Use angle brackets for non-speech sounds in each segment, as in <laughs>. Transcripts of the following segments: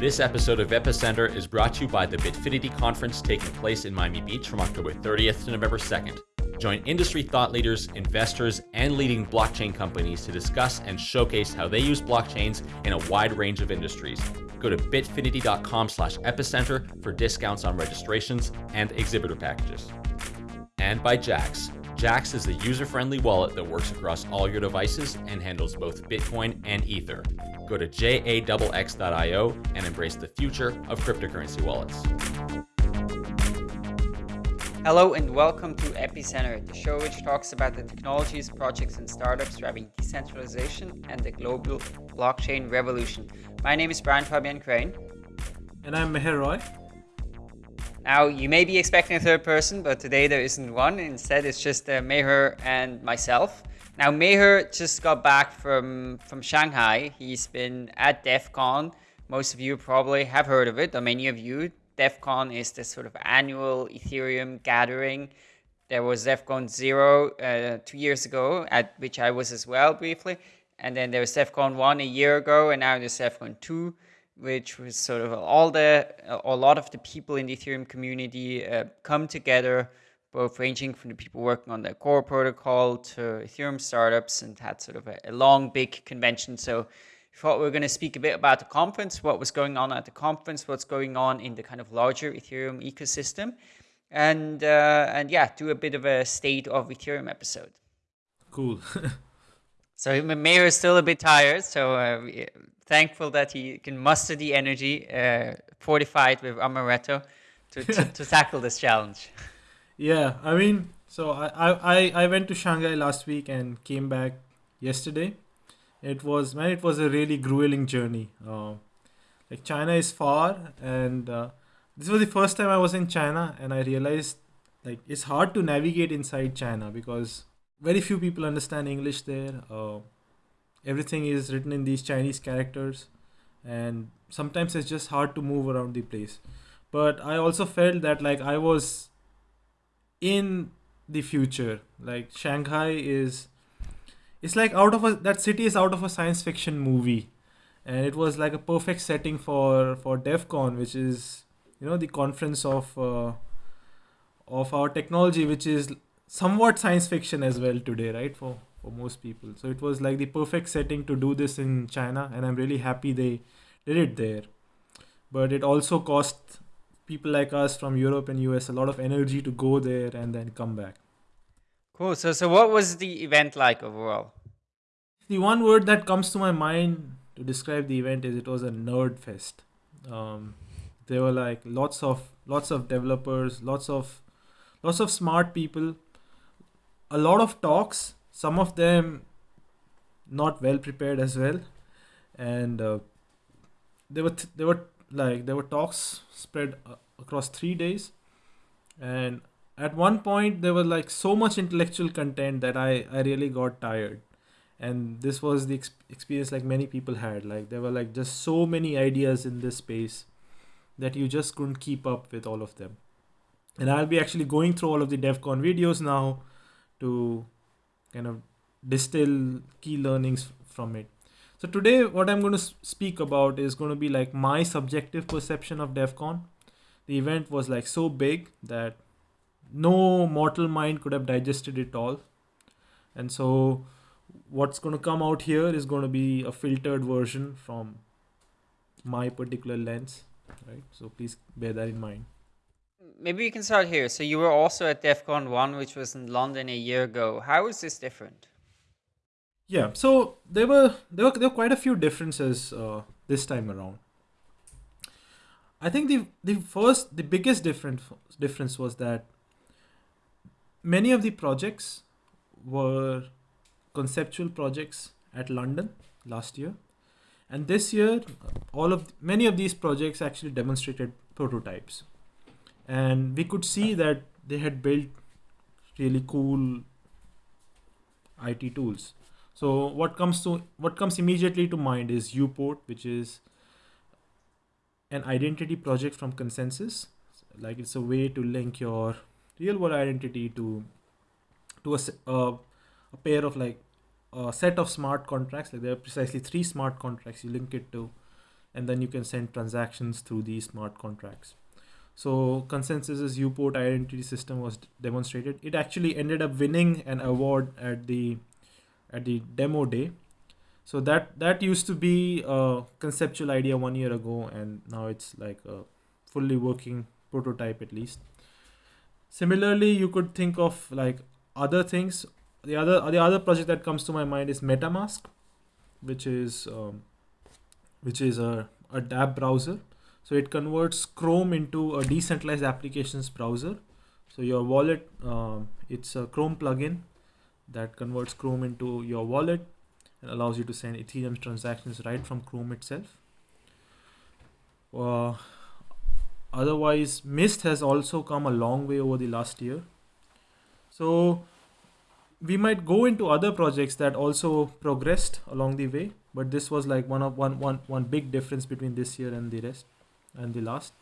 This episode of Epicenter is brought to you by the Bitfinity conference taking place in Miami Beach from October 30th to November 2nd. Join industry thought leaders, investors, and leading blockchain companies to discuss and showcase how they use blockchains in a wide range of industries. Go to bitfinity.com slash epicenter for discounts on registrations and exhibitor packages. And by Jaxx. Jaxx is the user-friendly wallet that works across all your devices and handles both Bitcoin and Ether. Go to jaxx.io and embrace the future of cryptocurrency wallets. Hello and welcome to Epicenter, the show which talks about the technologies, projects, and startups driving decentralization and the global blockchain revolution. My name is Brian Fabian Crain. And I'm Meher Roy. Now, you may be expecting a third person, but today there isn't one. Instead, it's just uh, Meher and myself. Now, Meher just got back from, from Shanghai. He's been at Devcon. Most of you probably have heard of it, or many of you. Devcon is this sort of annual Ethereum gathering. There was Devcon 0 uh, two years ago, at which I was as well briefly. And then there was Devcon 1 a year ago, and now there's Devcon 2, which was sort of all the, a lot of the people in the Ethereum community uh, come together both ranging from the people working on the core protocol to Ethereum startups and had sort of a, a long, big convention. So I thought we were going to speak a bit about the conference, what was going on at the conference, what's going on in the kind of larger Ethereum ecosystem, and uh, and yeah, do a bit of a state of Ethereum episode. Cool. <laughs> so Mayor is still a bit tired, so uh, thankful that he can muster the energy, uh, fortified with amaretto, to, to, to <laughs> tackle this challenge. <laughs> Yeah, I mean, so I, I, I went to Shanghai last week and came back yesterday. It was man, it was a really grueling journey. Uh, like China is far, and uh, this was the first time I was in China, and I realized like it's hard to navigate inside China because very few people understand English there. Uh, everything is written in these Chinese characters, and sometimes it's just hard to move around the place. But I also felt that like I was in the future. Like shanghai is it's like out of a that city is out of a science fiction movie. And it was like a perfect setting for for Devcon which is you know the conference of uh, of our technology which is somewhat science fiction as well today right for for most people. So it was like the perfect setting to do this in china and i'm really happy they did it there. But it also cost people like us from Europe and US a lot of energy to go there and then come back. Cool. So, so what was the event like overall? The one word that comes to my mind to describe the event is it was a nerd fest. Um, there were like lots of lots of developers, lots of lots of smart people, a lot of talks. Some of them not well prepared as well, and uh, there were th- there were like there were talks spread across three days. And at one point there was like so much intellectual content that i i really got tired. And this was the ex- experience like many people had. Like there were like just so many ideas in this space that you just couldn't keep up with all of them. And i'll be actually going through all of the Devcon videos now to kind of distill key learnings from it so today, what I'm going to speak about is going to be like my subjective perception of Devcon. The event was like so big that no mortal mind could have digested it all. And so what's going to come out here is going to be a filtered version from my particular lens, right? So please bear that in mind. Maybe you can start here. So you were also at Devcon 1, which was in London a year ago. How is this different? Yeah, so there were there were there were quite a few differences uh, this time around. I think the the first the biggest difference difference was that many of the projects were conceptual projects at London last year, and this year all of many of these projects actually demonstrated prototypes, and we could see that they had built really cool IT tools so what comes to what comes immediately to mind is Uport, which is an identity project from ConsenSys. Like it's a way to link your real world identity to to a, a pair of like a set of smart contracts. Like there are precisely three smart contracts. You link it to and then you can send transactions through these smart contracts. So ConsenSys's UPort identity system was demonstrated. It actually ended up winning an award at the at the demo day. So that that used to be a conceptual idea one year ago, and now it's like a fully working prototype at least. Similarly, you could think of like other things. The other the other project that comes to my mind is MetaMask, which is um, which is a, a dApp browser. So it converts Chrome into a decentralized applications browser. So your wallet, um, it's a Chrome plugin that converts Chrome into your wallet and allows you to send Ethereum transactions right from Chrome itself. Uh, otherwise, Mist has also come a long way over the last year. So we might go into other projects that also progressed along the way, but this was like one of one one one big difference between this year and the rest and the last.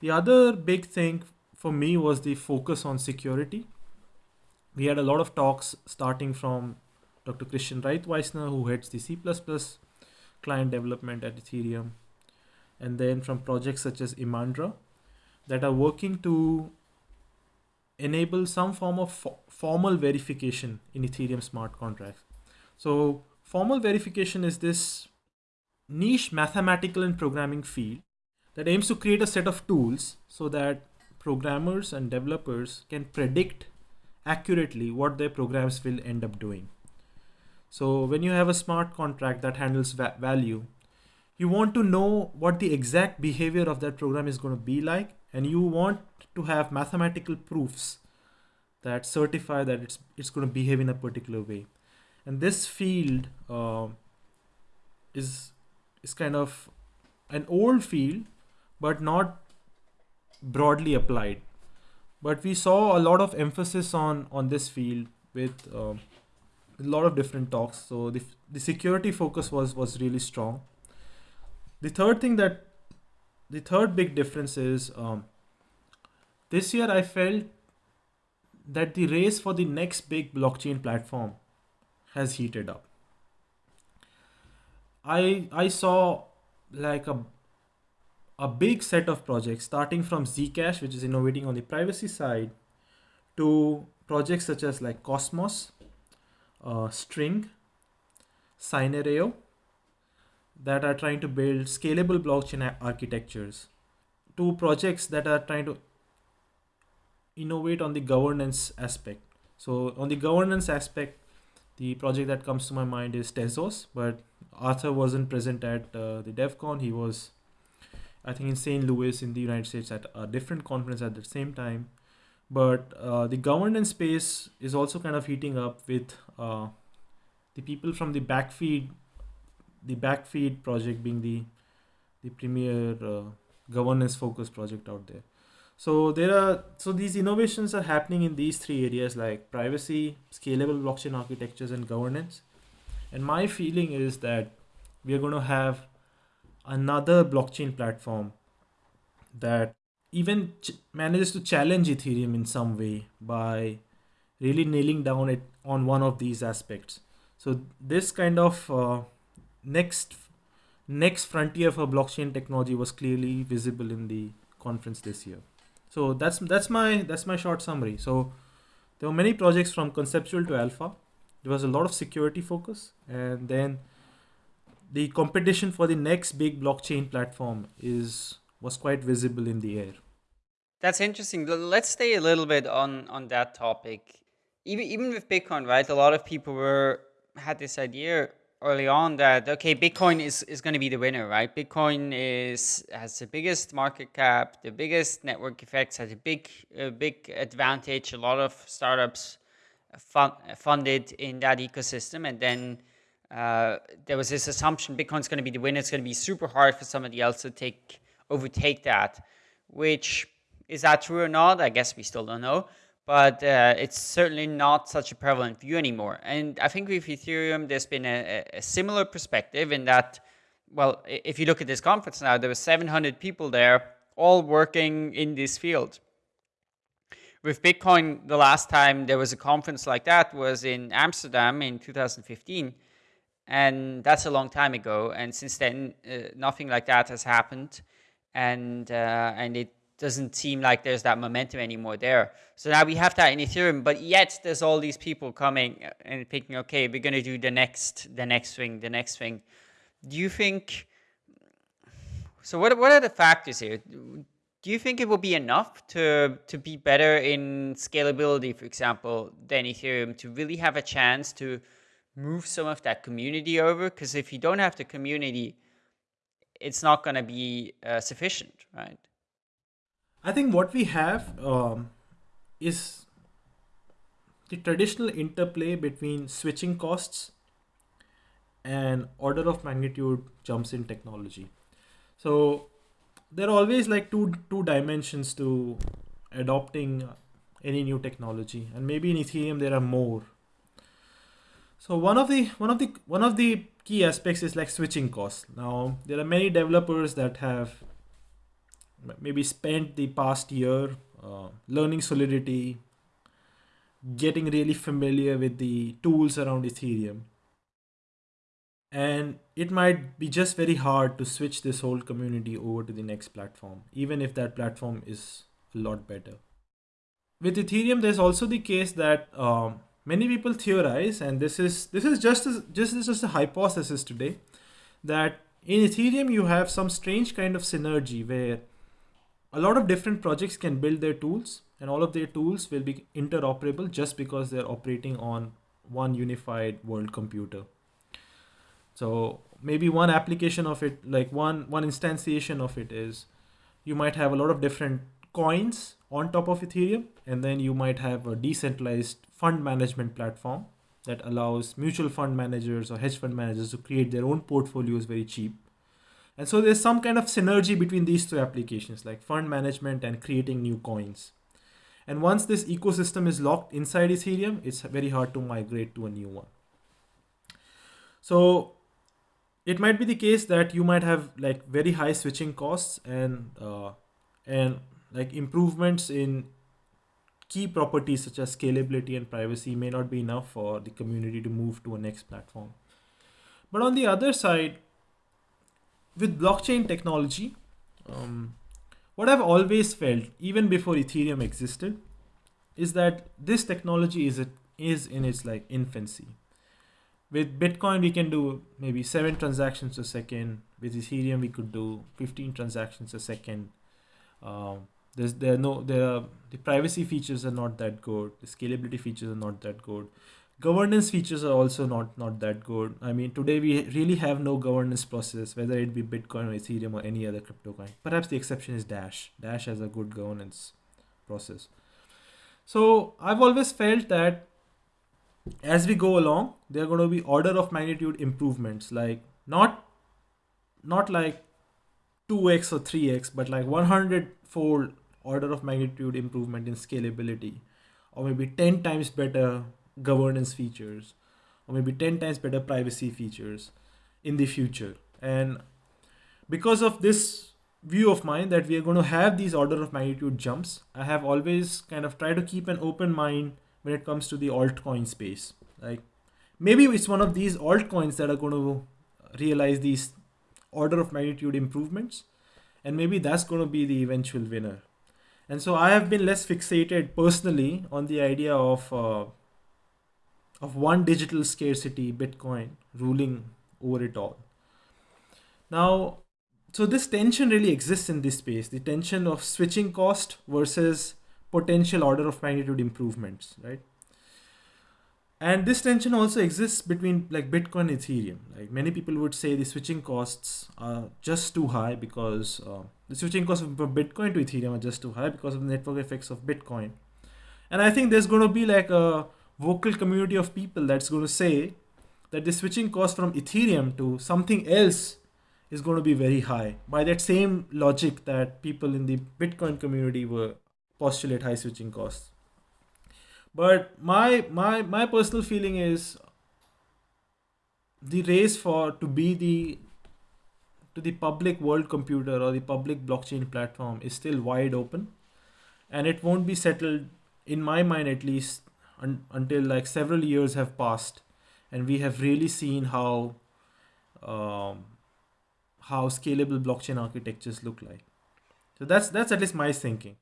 The other big thing for me was the focus on security. We had a lot of talks starting from Dr. Christian Reitwiessner, who heads the C++ client development at Ethereum, and then from projects such as Imandra that are working to enable some form of fo formal verification in Ethereum smart contracts. So formal verification is this niche mathematical and programming field that aims to create a set of tools so that programmers and developers can predict accurately what their programs will end up doing. So when you have a smart contract that handles va value, you want to know what the exact behavior of that program is going to be like and you want to have mathematical proofs that certify that it's it's going to behave in a particular way and this field uh, is is kind of an old field but not broadly applied but we saw a lot of emphasis on on this field with uh, a lot of different talks so the, the security focus was was really strong the third thing that the third big difference is um, this year I felt that the race for the next big blockchain platform has heated up. I I saw like a a big set of projects starting from Zcash, which is innovating on the privacy side, to projects such as like Cosmos, uh, String, Synereo, that are trying to build scalable blockchain architectures, to projects that are trying to innovate on the governance aspect. So on the governance aspect, the project that comes to my mind is Tezos, but Arthur wasn't present at uh, the DevCon. He was, I think, in St. Louis in the United States at a different conference at the same time. But uh, the governance space is also kind of heating up with uh, the people from the Backfeed, the Backfeed project being the the premier uh, governance focused project out there. So there are so these innovations are happening in these three areas like privacy, scalable blockchain architectures, and governance. And my feeling is that we are going to have another blockchain platform that even manages to challenge Ethereum in some way by really nailing down it on one of these aspects. So this kind of uh, next next frontier for blockchain technology was clearly visible in the conference this year. So that's that's my that's my short summary. So there were many projects from conceptual to alpha. There was a lot of security focus, and then the competition for the next big blockchain platform is was quite visible in the air. That's interesting. Let's stay a little bit on on that topic. Even even with Bitcoin, right? A lot of people were had this idea early on that okay bitcoin is, is going to be the winner right bitcoin is has the biggest market cap the biggest network effects has a big a big advantage a lot of startups fun, funded in that ecosystem and then uh, there was this assumption bitcoin's going to be the winner it's going to be super hard for somebody else to take overtake that which is that true or not i guess we still don't know but uh, it's certainly not such a prevalent view anymore. And I think with Ethereum, there's been a, a, similar perspective in that, well, if you look at this conference now, there were 700 people there, all working in this field. With Bitcoin, the last time there was a conference like that was in Amsterdam in 2015. And that's a long time ago. And since then, uh, nothing like that has happened, and uh, and it doesn't seem like there's that momentum anymore there. So now we have that in Ethereum, but yet there's all these people coming and thinking, okay, we're gonna do the next, the next thing, the next thing. Do you think? So what what are the factors here? Do you think it will be enough to to be better in scalability, for example, than Ethereum to really have a chance to move some of that community over? Because if you don't have the community, it's not going to be uh, sufficient, right? I think what we have um, is the traditional interplay between switching costs and order of magnitude jumps in technology. So there are always like two two dimensions to adopting any new technology, and maybe in Ethereum there are more. So one of the one of the one of the key aspects is like switching costs. Now there are many developers that have maybe spent the past year uh, learning Solidity, getting really familiar with the tools around Ethereum. And it might be just very hard to switch this whole community over to the next platform, even if that platform is a lot better. With Ethereum, there's also the case that um, many people theorize, and this is this is just just just a hypothesis today, that in Ethereum you have some strange kind of synergy where a lot of different projects can build their tools and all of their tools will be interoperable just because they're operating on one unified world computer. So maybe one application of it like one one instantiation of it is you might have a lot of different coins on top of ethereum and then you might have a decentralized fund management platform that allows mutual fund managers or hedge fund managers to create their own portfolios very cheap and so there's some kind of synergy between these two applications like fund management and creating new coins. And once this ecosystem is locked inside Ethereum, it's very hard to migrate to a new one. So it might be the case that you might have like very high switching costs and uh, and like improvements in key properties such as scalability and privacy may not be enough for the community to move to a next platform. But on the other side, with blockchain technology, um, what I've always felt, even before Ethereum existed, is that this technology is it is in its like infancy. With Bitcoin, we can do maybe seven transactions a second. With Ethereum, we could do 15 transactions a second. Um, there's there are no there are the privacy features are not that good. The scalability features are not that good. Governance features are also not not that good. I mean today we really have no governance process whether it be bitcoin or ethereum or any other crypto coin perhaps the exception is dash. Dash has a good governance process. So i've always felt that as we go along there are going to be order of magnitude improvements like not not like 2x or 3x but like 100 fold order of magnitude improvement in scalability or maybe 10 times better governance features or maybe 10 times better privacy features in the future. And because of this view of mine that we are going to have these order of magnitude jumps i have always kind of tried to keep an open mind when it comes to the altcoin space. Like maybe it's one of these altcoins that are going to realize these order of magnitude improvements and maybe that's going to be the eventual winner and so i have been less fixated personally on the idea of uh, of one digital scarcity, Bitcoin, ruling over it all. Now, so this tension really exists in this space the tension of switching cost versus potential order of magnitude improvements, right? And this tension also exists between like Bitcoin and Ethereum. Like many people would say the switching costs are just too high because uh, the switching costs from Bitcoin to Ethereum are just too high because of the network effects of Bitcoin. And I think there's going to be like a vocal community of people that's going to say that the switching cost from Ethereum to something else is going to be very high by that same logic that people in the Bitcoin community were postulate high switching costs. But my my my personal feeling is the race for to be the to the public world computer or the public blockchain platform is still wide open and it won't be settled in my mind at least un- until like several years have passed and we have really seen how um, how scalable blockchain architectures look like. So that's that's at least my thinking.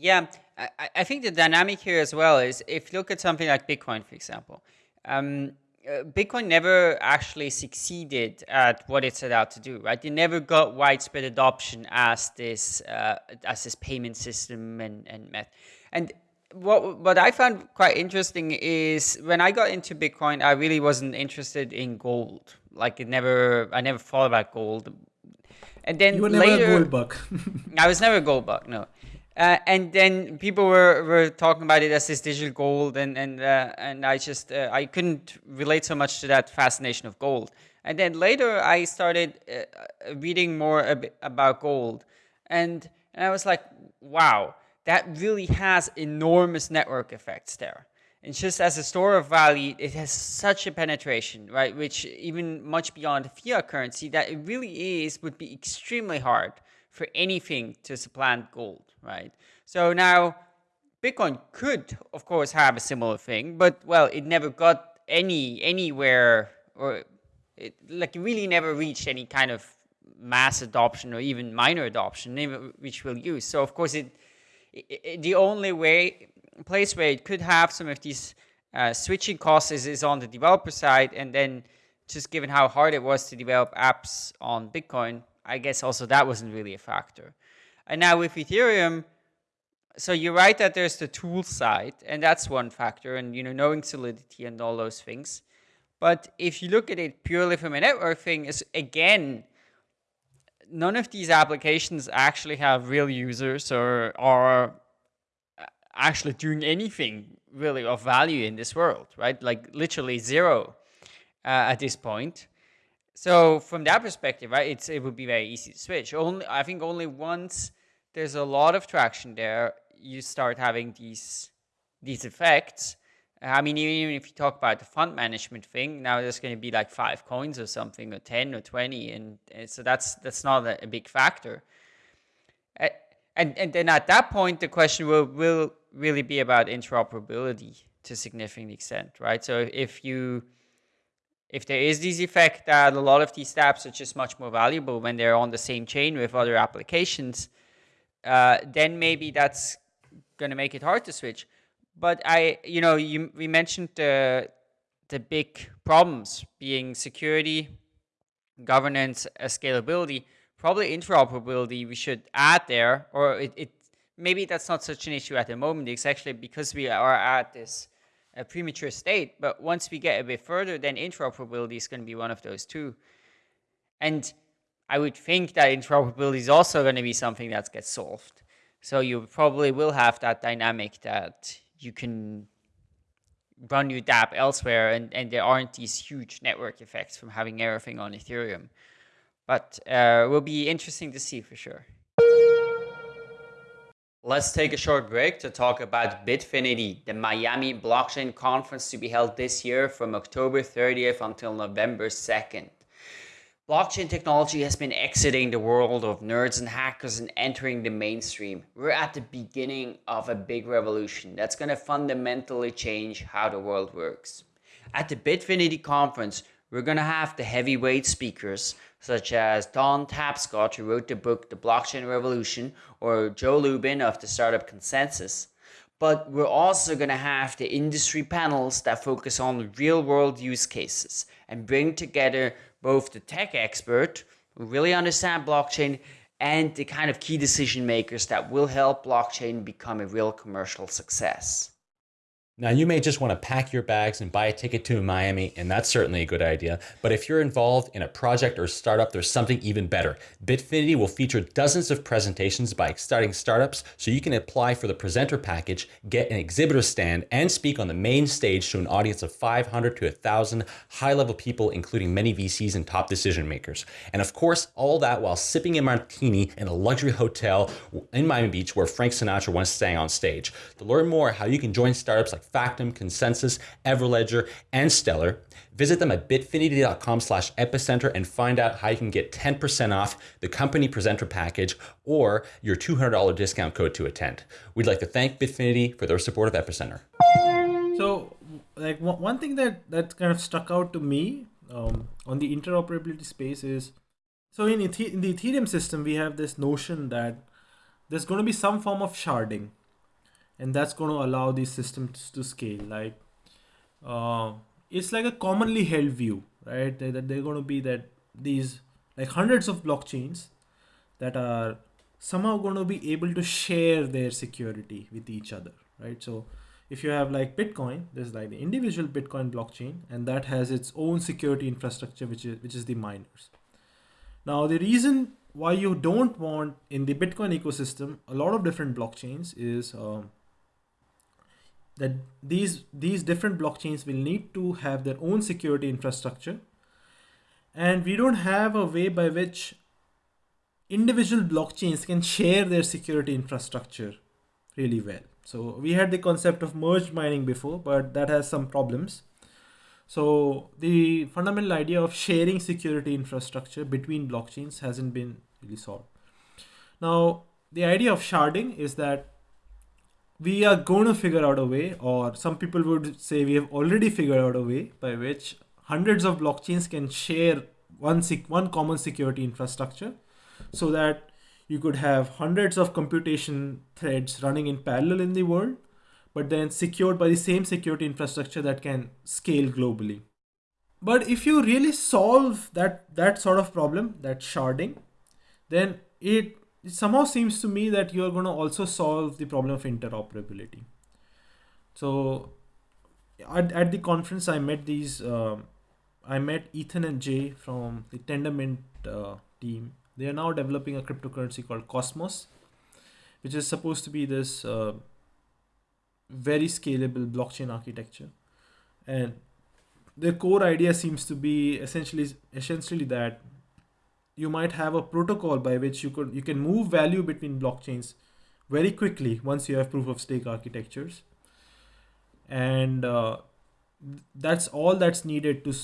Yeah, I, I think the dynamic here as well is if you look at something like Bitcoin, for example, um, uh, Bitcoin never actually succeeded at what it set out to do, right? It never got widespread adoption as this uh, as this payment system and and method. And what what I found quite interesting is when I got into Bitcoin, I really wasn't interested in gold. Like it never, I never thought about gold. And then you were later, never a gold bug. <laughs> I was never a gold bug. No. Uh, and then people were, were talking about it as this digital gold, and and uh, and I just uh, I couldn't relate so much to that fascination of gold. And then later I started uh, reading more about gold, and, and I was like, wow, that really has enormous network effects there. And just as a store of value, it has such a penetration, right? Which even much beyond fiat currency, that it really is would be extremely hard for anything to supplant gold, right? So now Bitcoin could, of course, have a similar thing, but well, it never got any anywhere, or it like really never reached any kind of mass adoption or even minor adoption, which we'll use. So of course, it, it the only way place where it could have some of these uh, switching costs is, is on the developer side, and then just given how hard it was to develop apps on Bitcoin, I guess also that wasn't really a factor. And now with Ethereum, so you're right that there's the tool side, and that's one factor, and you know knowing solidity and all those things. But if you look at it purely from a network thing, is again, none of these applications actually have real users or are actually doing anything really of value in this world, right? Like literally zero uh, at this point. So from that perspective, right, it's it would be very easy to switch. Only I think only once there's a lot of traction there, you start having these these effects. I mean, even if you talk about the fund management thing, now there's going to be like five coins or something, or ten or twenty, and, and so that's that's not a, a big factor. And and then at that point, the question will will really be about interoperability to a significant extent, right? So if you if there is this effect that a lot of these dApps are just much more valuable when they're on the same chain with other applications, uh, then maybe that's going to make it hard to switch. But I, you know, you, we mentioned the the big problems being security, governance, uh, scalability. Probably interoperability we should add there, or it, it maybe that's not such an issue at the moment. It's actually because we are at this uh, premature state. But once we get a bit further, then interoperability is going to be one of those too. And I would think that interoperability is also going to be something that gets solved. So you probably will have that dynamic that you can run your dApp elsewhere and, and there aren't these huge network effects from having everything on Ethereum. But uh, will be interesting to see for sure. Let's take a short break to talk about Bitfinity, the Miami blockchain conference to be held this year from October 30th until November 2nd. Blockchain technology has been exiting the world of nerds and hackers and entering the mainstream. We're at the beginning of a big revolution that's going to fundamentally change how the world works. At the Bitfinity conference, we're going to have the heavyweight speakers such as Don Tapscott, who wrote the book The Blockchain Revolution, or Joe Lubin of the Startup ConsenSys. But we're also going to have the industry panels that focus on real world use cases and bring together both the tech expert who really understand blockchain and the kind of key decision makers that will help blockchain become a real commercial success. Now, you may just want to pack your bags and buy a ticket to Miami, and that's certainly a good idea. But if you're involved in a project or startup, there's something even better. Bitfinity will feature dozens of presentations by exciting startups, so you can apply for the presenter package, get an exhibitor stand, and speak on the main stage to an audience of 500 to 1,000 high-level people, including many VCs and top decision makers. And of course, all that while sipping a martini in a luxury hotel in Miami Beach where Frank Sinatra once sang on stage. To learn more how you can join startups like Factom, ConsenSys, Everledger, and Stellar. Visit them at bitfinity.com slash epicenter and find out how you can get 10% off the company presenter package or your $200 discount code to attend. We'd like to thank Bitfinity for their support of Epicenter. So like one one thing that that kind of stuck out to me um, on the interoperability space is so in, Ethe- in the Ethereum system we have this notion that there's going to be some form of sharding, and that's going to allow these systems to scale. Like uh, it's like a commonly held view, right? That that they're going to be that these like hundreds of blockchains that are somehow going to be able to share their security with each other, right? So if you have like Bitcoin, there's like the individual Bitcoin blockchain, and that has its own security infrastructure, which is which is the miners. Now the reason why you don't want in the Bitcoin ecosystem a lot of different blockchains is um, that these these different blockchains will need to have their own security infrastructure, and we don't have a way by which individual blockchains can share their security infrastructure really well. So we had the concept of merge mining before, but that has some problems. So the fundamental idea of sharing security infrastructure between blockchains hasn't been really solved. Now, the idea of sharding is that we are going to figure out a way, or some people would say we have already figured out a way by which hundreds of blockchains can share one, one common security infrastructure so that you could have hundreds of computation threads running in parallel in the world, but then secured by the same security infrastructure that can scale globally. But if you really solve that that sort of problem, that sharding, then it, it somehow seems to me that you're going to also solve the problem of interoperability. So at, at the conference, I met these. um I met Ethan and Jae from the Tendermint uh, team. They are now developing a cryptocurrency called Cosmos, which is supposed to be this uh, very scalable blockchain architecture. And the core idea seems to be essentially essentially that you might have a protocol by which you could you can move value between blockchains very quickly once you have proof of stake architectures. And uh, that's all that's needed to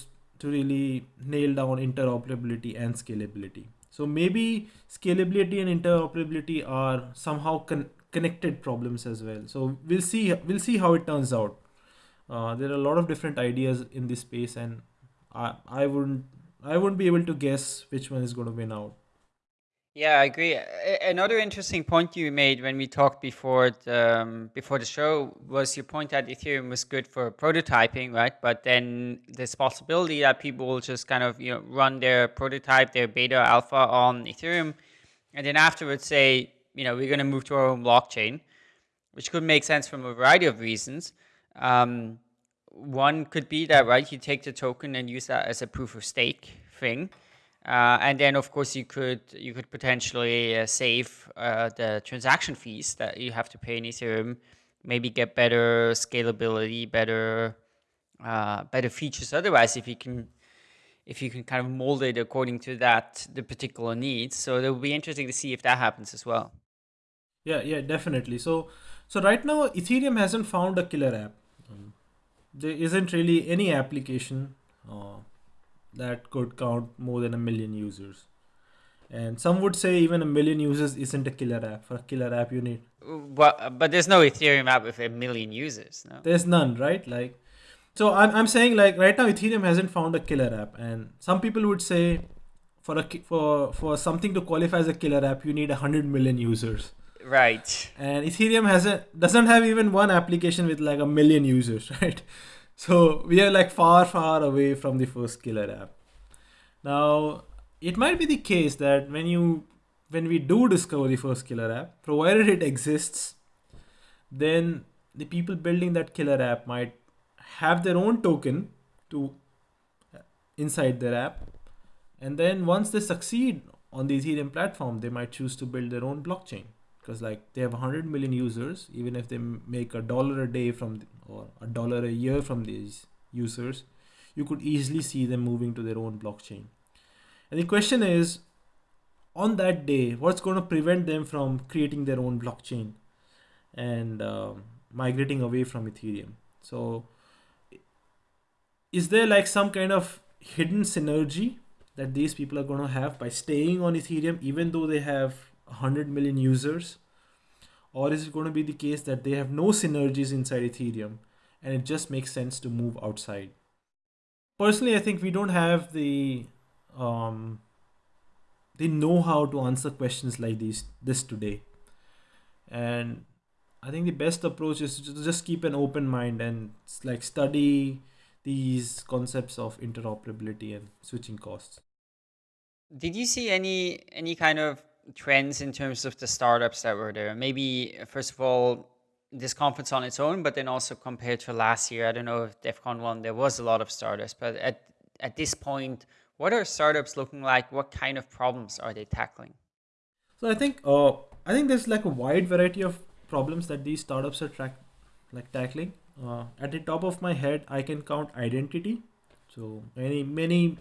to really nail down interoperability and scalability. So maybe scalability and interoperability are somehow con- connected problems as well. So we'll see we'll see how it turns out. Uh, there are a lot of different ideas in this space and i i wouldn't i wouldn't be able to guess which one is going to win out Yeah, I agree. Another interesting point you made when we talked before the, um, before the show was your point that Ethereum was good for prototyping, right? But then this possibility that people will just kind of you know run their prototype, their beta alpha on Ethereum, and then afterwards say, you know, we're going to move to our own blockchain, which could make sense from a variety of reasons. Um, one could be that right, you take the token and use that as a proof of stake thing. Uh, and then, of course, you could you could potentially uh, save uh, the transaction fees that you have to pay in Ethereum. Maybe get better scalability, better uh, better features. Otherwise, if you can if you can kind of mold it according to that the particular needs. So it will be interesting to see if that happens as well. Yeah, yeah, definitely. So, so right now, Ethereum hasn't found a killer app. There isn't really any application uh, that could count more than a million users. And some would say even a million users isn't a killer app. For a killer app, you need But but there's no Ethereum app with a million users. No. there's none, right? Like, so I'm I'm saying like right now, Ethereum hasn't found a killer app, and some people would say for a for for something to qualify as a killer app, you need a hundred million users. Right. and ethereum hasn't doesn't have even one application with like a million users <laughs> right? So we are like far far away from the first killer app. Now it might be the case that when you when we do discover the first killer app provided it exists then the people building that killer app might have their own token to uh, inside their app. And then once they succeed on the ethereum platform they might choose to build their own blockchain because like they have 100 million users even if they make a dollar a day from or a dollar a year from these users you could easily see them moving to their own blockchain and the question is on that day what's going to prevent them from creating their own blockchain and um, migrating away from ethereum? So is there like some kind of hidden synergy that these people are going to have by staying on ethereum even though they have 100 million users or is it going to be the case that they have no synergies inside ethereum and it just makes sense to move outside. Personally, I think we don't have the um, the know-how to answer questions like these this today, and I think the best approach is to just keep an open mind and like study these concepts of interoperability and switching costs. Did you see any any kind of trends in terms of the startups that were there? Maybe first of all, this conference on its own, but then also compared to last year. I don't know if Devcon one there was a lot of startups, but at at this point, what are startups looking like? What kind of problems are they tackling? So I think uh, I think there's like a wide variety of problems that these startups are track like tackling. Uh, at the top of my head, I can count identity. So many many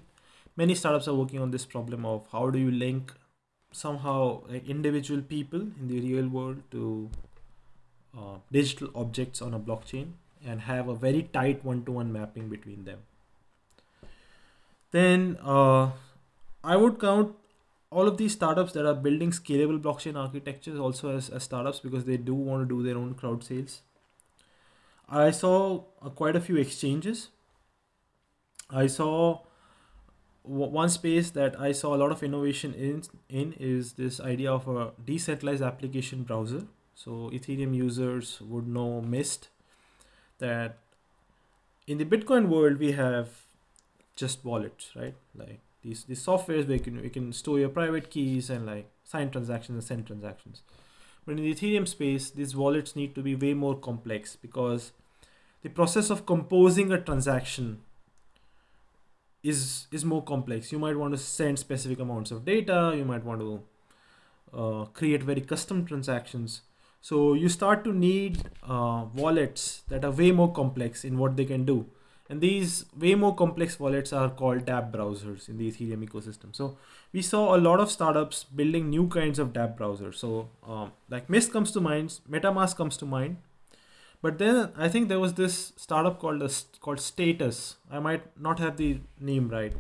many startups are working on this problem of how do you link somehow like individual people in the real world to uh, digital objects on a blockchain and have a very tight one-to-one mapping between them. Then uh, I would count all of these startups that are building scalable blockchain architectures also as, as startups because they do want to do their own crowd sales. I saw uh, quite a few exchanges. I saw one space that I saw a lot of innovation in in is this idea of a decentralized application browser. So Ethereum users would know Mist that in the Bitcoin world we have just wallets, right? Like these these softwares where you can you can store your private keys and like sign transactions and send transactions. But in the Ethereum space, these wallets need to be way more complex because the process of composing a transaction is is more complex. You might want to send specific amounts of data. You might want to uh, create very custom transactions. So you start to need uh, wallets that are way more complex in what they can do. And these way more complex wallets are called dApp browsers in the Ethereum ecosystem. So we saw a lot of startups building new kinds of dApp browsers. So um, like Mist comes to mind, MetaMask comes to mind. But then I think there was this startup called a, called Status. I might not have the name right.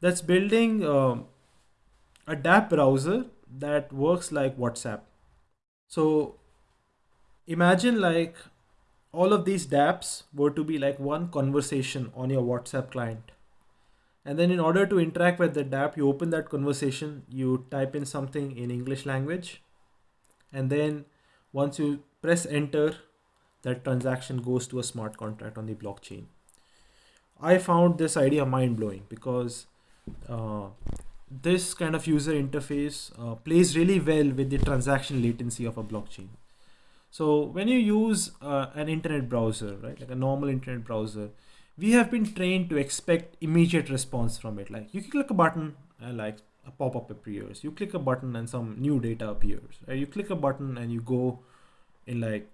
That's building um, a dApp browser that works like WhatsApp. So imagine like all of these dApps were to be like one conversation on your WhatsApp client. And then in order to interact with the dApp, you open that conversation, you type in something in English language. And then once you press enter, that transaction goes to a smart contract on the blockchain. I found this idea mind blowing because uh, this kind of user interface uh, plays really well with the transaction latency of a blockchain. So when you use uh, an internet browser, right, like a normal internet browser, we have been trained to expect immediate response from it. Like you click a button and like a pop-up appears. You click a button and some new data appears. Right? You click a button and you go in like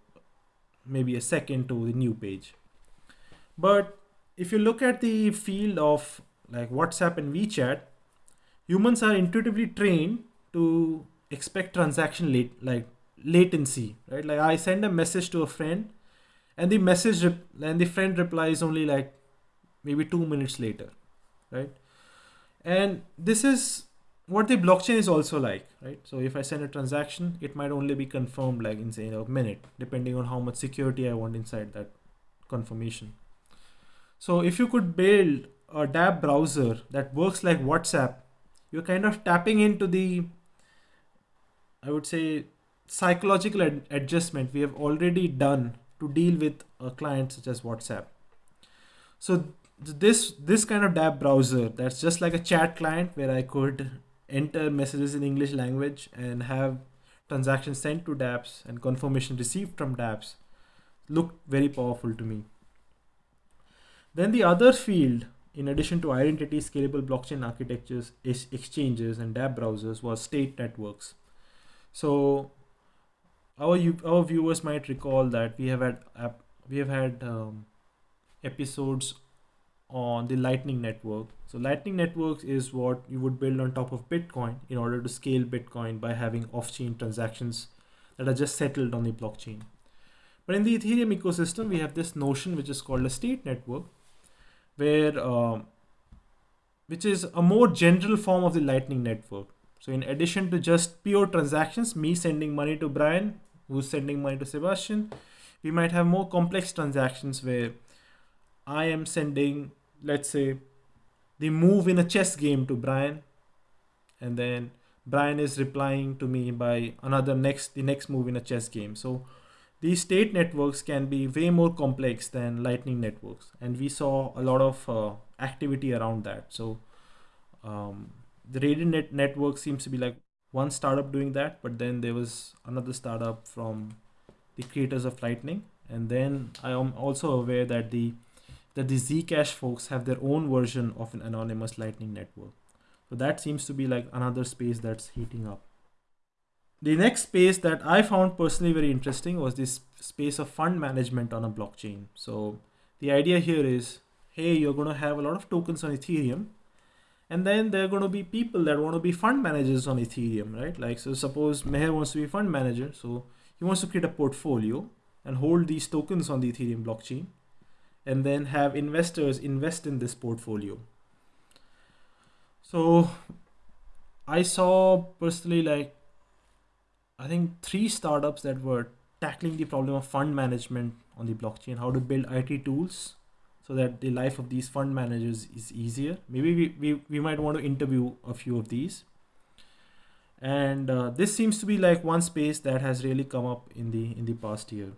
maybe a second to the new page. But if you look at the field of like WhatsApp and WeChat, humans are intuitively trained to expect transaction late like latency, right? Like I send a message to a friend and the message and the friend replies only like maybe two minutes later, right? And this is what the blockchain is also like, right? So if I send a transaction, it might only be confirmed like in say a minute, depending on how much security I want inside that confirmation. So if you could build a dApp browser that works like WhatsApp, you're kind of tapping into the, I would say, psychological ad adjustment we have already done to deal with a client such as WhatsApp. So this this kind of dApp browser that's just like a chat client where I could enter messages in English language and have transactions sent to dApps and confirmation received from dApps looked very powerful to me. Then the other field, in addition to identity scalable blockchain architectures, exchanges and dApp browsers was state networks. So our our viewers might recall that we have had we have had um, episodes on the lightning network so lightning networks is what you would build on top of bitcoin in order to scale bitcoin by having off-chain transactions that are just settled on the blockchain but in the ethereum ecosystem we have this notion which is called a state network where uh, which is a more general form of the lightning network so in addition to just pure transactions me sending money to brian who's sending money to Sebastian. we might have more complex transactions where I am sending, let's say, the move in a chess game to Brian, and then Brian is replying to me by another next the next move in a chess game. So these state networks can be way more complex than lightning networks and we saw a lot of uh, activity around that so um, the Raiden net network seems to be like one startup doing that but then there was another startup from the creators of lightning and then i am also aware that the that the zcash folks have their own version of an anonymous lightning network so that seems to be like another space that's heating up the next space that I found personally very interesting was this space of fund management on a blockchain. So the idea here is, hey, you're going to have a lot of tokens on Ethereum, and then there are going to be people that want to be fund managers on Ethereum, right? Like, so suppose Meher wants to be fund manager, so he wants to create a portfolio and hold these tokens on the Ethereum blockchain, and then have investors invest in this portfolio. So I saw personally like I think three startups that were tackling the problem of fund management on the blockchain, how to build IT tools so that the life of these fund managers is easier. Maybe we, we, we might want to interview a few of these. And uh, this seems to be like one space that has really come up in the in the past year.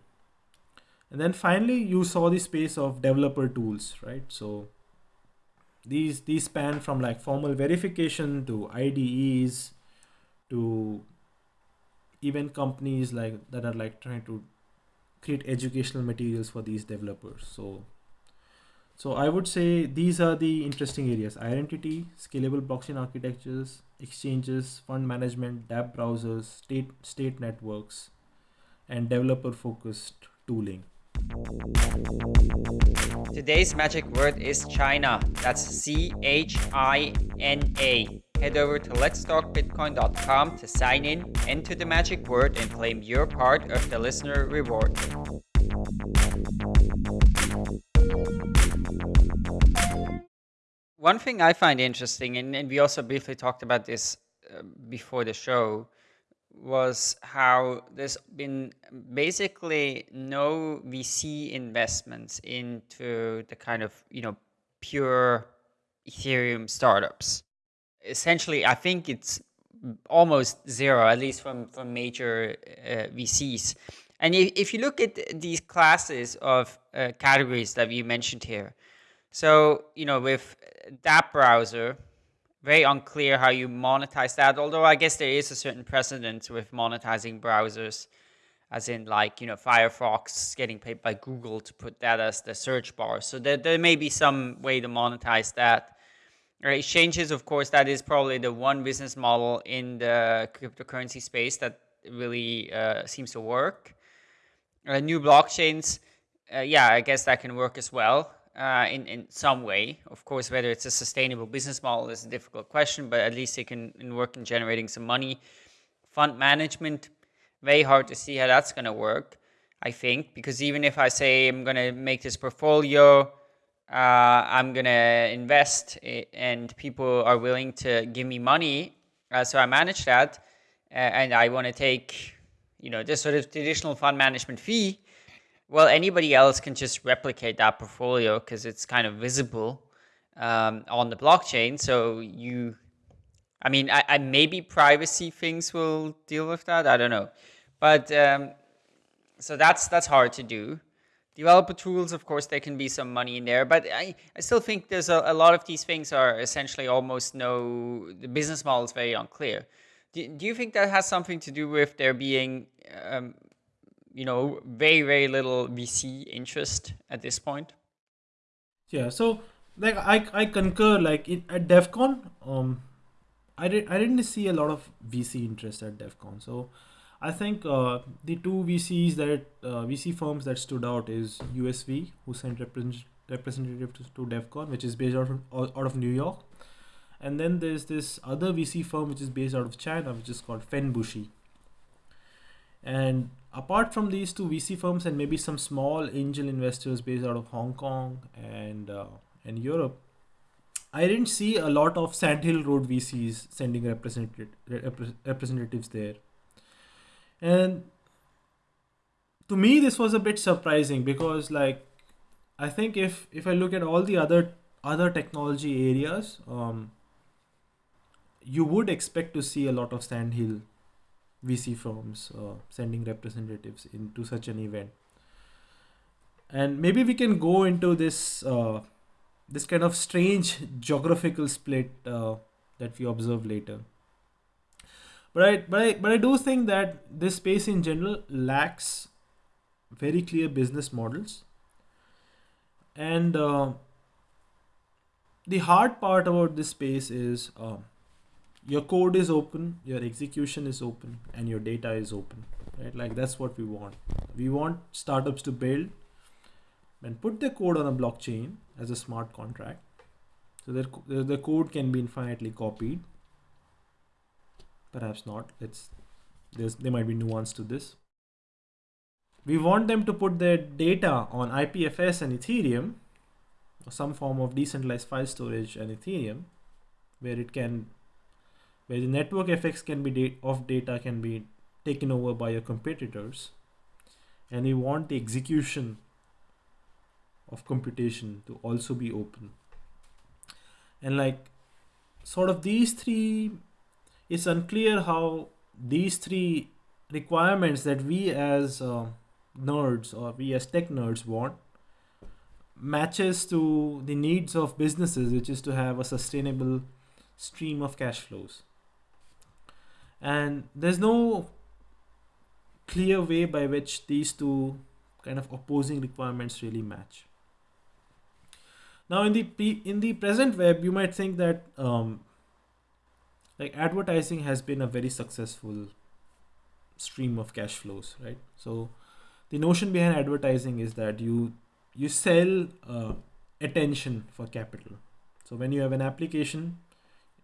And then finally, you saw the space of developer tools, right? So these these span from like formal verification to IDEs to even companies like that are like trying to create educational materials for these developers. So so i would say these are the interesting areas. Identity scalable blockchain architectures exchanges fund management dApp browsers state state networks and developer focused tooling Today's magic word is China. That's C H I N A. Head over to letstalkbitcoin.com to sign in, enter the magic word, and claim your part of the listener reward. One thing I find interesting, and, and we also briefly talked about this uh, before the show, was how there's been basically no VC investments into the kind of, you know, pure Ethereum startups. Essentially, I think it's almost zero, at least from, from major uh, VCs. And if, if you look at these classes of uh, categories that you mentioned here, so, you know, with that browser, very unclear how you monetize that. Although I guess there is a certain precedent with monetizing browsers, as in like, you know, Firefox getting paid by Google to put that as the search bar. So there, there may be some way to monetize that. Right, exchanges, of course, that is probably the one business model in the cryptocurrency space that really uh, seems to work. Uh, new blockchains, uh, yeah, I guess that can work as well uh, in, in some way. Of course, whether it's a sustainable business model is a difficult question, but at least it can work in generating some money. Fund management, very hard to see how that's going to work, I think, because even if I say I'm going to make this portfolio, uh, I'm going to invest and people are willing to give me money, uh, so I manage that, and I want to take, you know, this sort of traditional fund management fee, well, anybody else can just replicate that portfolio because it's kind of visible um, on the blockchain. So you, I mean, I, I, maybe privacy things will deal with that. I don't know, but um, so that's that's hard to do. Developer tools, of course, there can be some money in there, but I, I still think there's a, a lot of these things are essentially almost no, the business model is very unclear. Do, do you think that has something to do with there being um, you know, very, very little VC interest at this point. Yeah, so like I, I concur like at Devcon, um, I did I didn't see a lot of VC interest at Devcon. So I think uh, the two VCs that uh, VC firms that stood out is USV, who sent represent, representative to, to Devcon, which is based out of, out of New York, and then there's this other VC firm which is based out of China, which is called Fenbushi. And apart from these two VC firms and maybe some small angel investors based out of Hong Kong and uh, and Europe, I didn't see a lot of Sandhill Road VCs sending representative, representatives there. And to me this was a bit surprising because like I think if if I look at all the other other technology areas, um, you would expect to see a lot of sandhill VC firms uh, sending representatives into such an event. And maybe we can go into this uh, this kind of strange geographical split uh, that we observe later. But I, but I but I do think that this space in general lacks very clear business models. And uh, the hard part about this space is uh, your code is open, your execution is open, and your data is open. Right? Like that's what we want. We want startups to build and put their code on a blockchain as a smart contract. So their, the code can be infinitely copied. Perhaps not. It's there's there might be nuance to this. We want them to put their data on IPFS and Ethereum, or some form of decentralized file storage and Ethereum, where it can, where the network effects can be of data can be taken over by your competitors, and we want the execution of computation to also be open. And like, sort of these three, it's unclear how these three requirements that we as uh, nerds or we as tech nerds want matches to the needs of businesses, which is to have a sustainable stream of cash flows. And there's no clear way by which these two kind of opposing requirements really match. Now, in the in the present web, you might think that um, like advertising has been a very successful stream of cash flows, right? So the notion behind advertising is that you you sell uh, attention for capital so when you have an application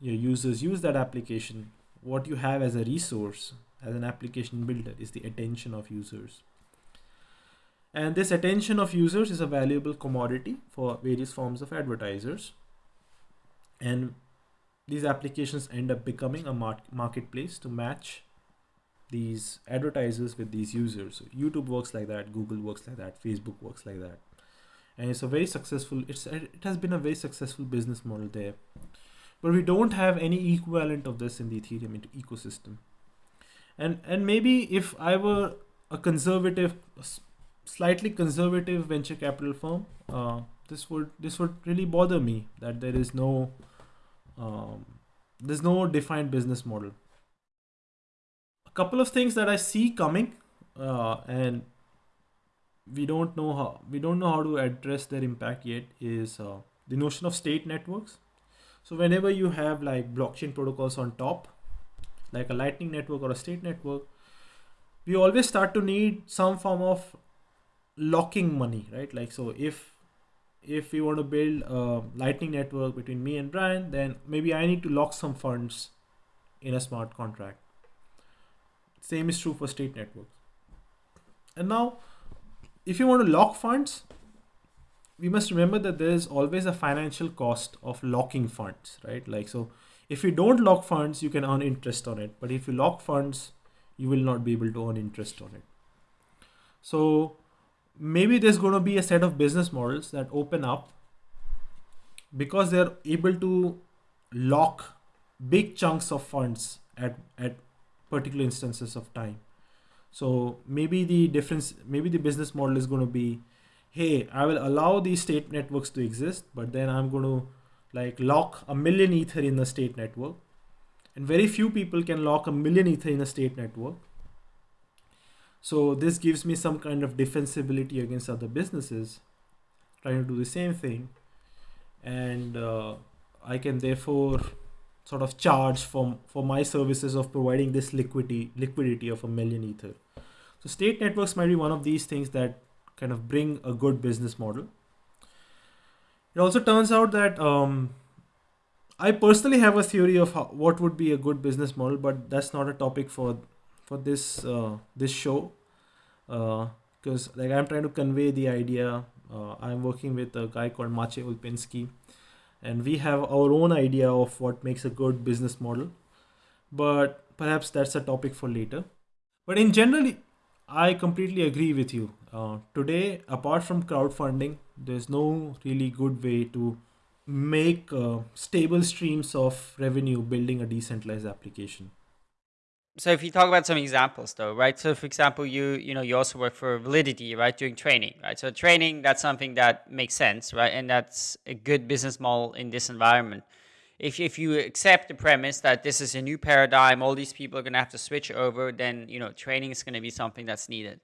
your users use that application what you have as a resource as an application builder is the attention of users and this attention of users is a valuable commodity for various forms of advertisers and these applications end up becoming a marketplace to match these advertisers with these users. So YouTube works like that, Google works like that, Facebook works like that. And it's a very successful, it's it has been a very successful business model there. But we don't have any equivalent of this in the Ethereum ecosystem. And and maybe if I were a conservative, slightly conservative venture capital firm, uh, this would this would really bother me that there is no um, there's no defined business model A couple of things that I see coming, uh, and we don't know how we don't know how to address their impact yet. Is uh, the notion of state networks. So whenever you have like blockchain protocols on top, like a Lightning network or a state network, we always start to need some form of locking money, right? Like so, if if we want to build a Lightning network between me and Brian, then maybe I need to lock some funds in a smart contract same is true for state networks. And now, if you want to lock funds, we must remember that there is always a financial cost of locking funds, right? Like, so if you don't lock funds, you can earn interest on it. But if you lock funds, you will not be able to earn interest on it. So maybe there's going to be a set of business models that open up because they're able to lock big chunks of funds at, at particular instances of time. So maybe the difference, maybe the business model is going to be, hey, I will allow these state networks to exist, but then I'm going to like lock a million ether in the state network. And very few people can lock a million ether in a state network. So this gives me some kind of defensibility against other businesses trying to do the same thing. And uh, I can therefore sort of charge for, for my services of providing this liquidity liquidity of a million ether. So state networks might be one of these things that kind of bring a good business model. It also turns out that um, I personally have a theory of how, what would be a good business model, but that's not a topic for for this uh, this show because uh, like I'm trying to convey the idea. Uh, I'm working with a guy called Maciej Olpinski and we have our own idea of what makes a good business model but perhaps that's a topic for later but in general I completely agree with you. Uh, today, apart from crowdfunding, there's no really good way to make uh, stable streams of revenue building a decentralized application. So if you talk about some examples though, right? So for example, you you know you also work for Validity, right? Doing training, right? So training that's something that makes sense, right? And that's a good business model in this environment. If if you accept the premise that this is a new paradigm, all these people are going to have to switch over, then you know training is going to be something that's needed.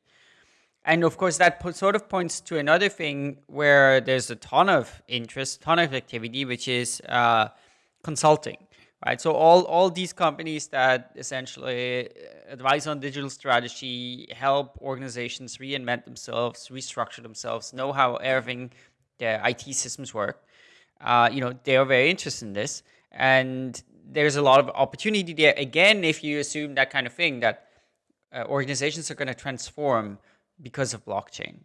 And of course, that sort of points to another thing where there's a ton of interest, ton of activity, which is uh, consulting right? So all, all these companies that essentially advise on digital strategy, help organizations reinvent themselves, restructure themselves, know how everything, their IT systems work, uh, you know, they are very interested in this. And there's a lot of opportunity there. Again, if you assume that kind of thing, that uh, organizations are going to transform because of blockchain.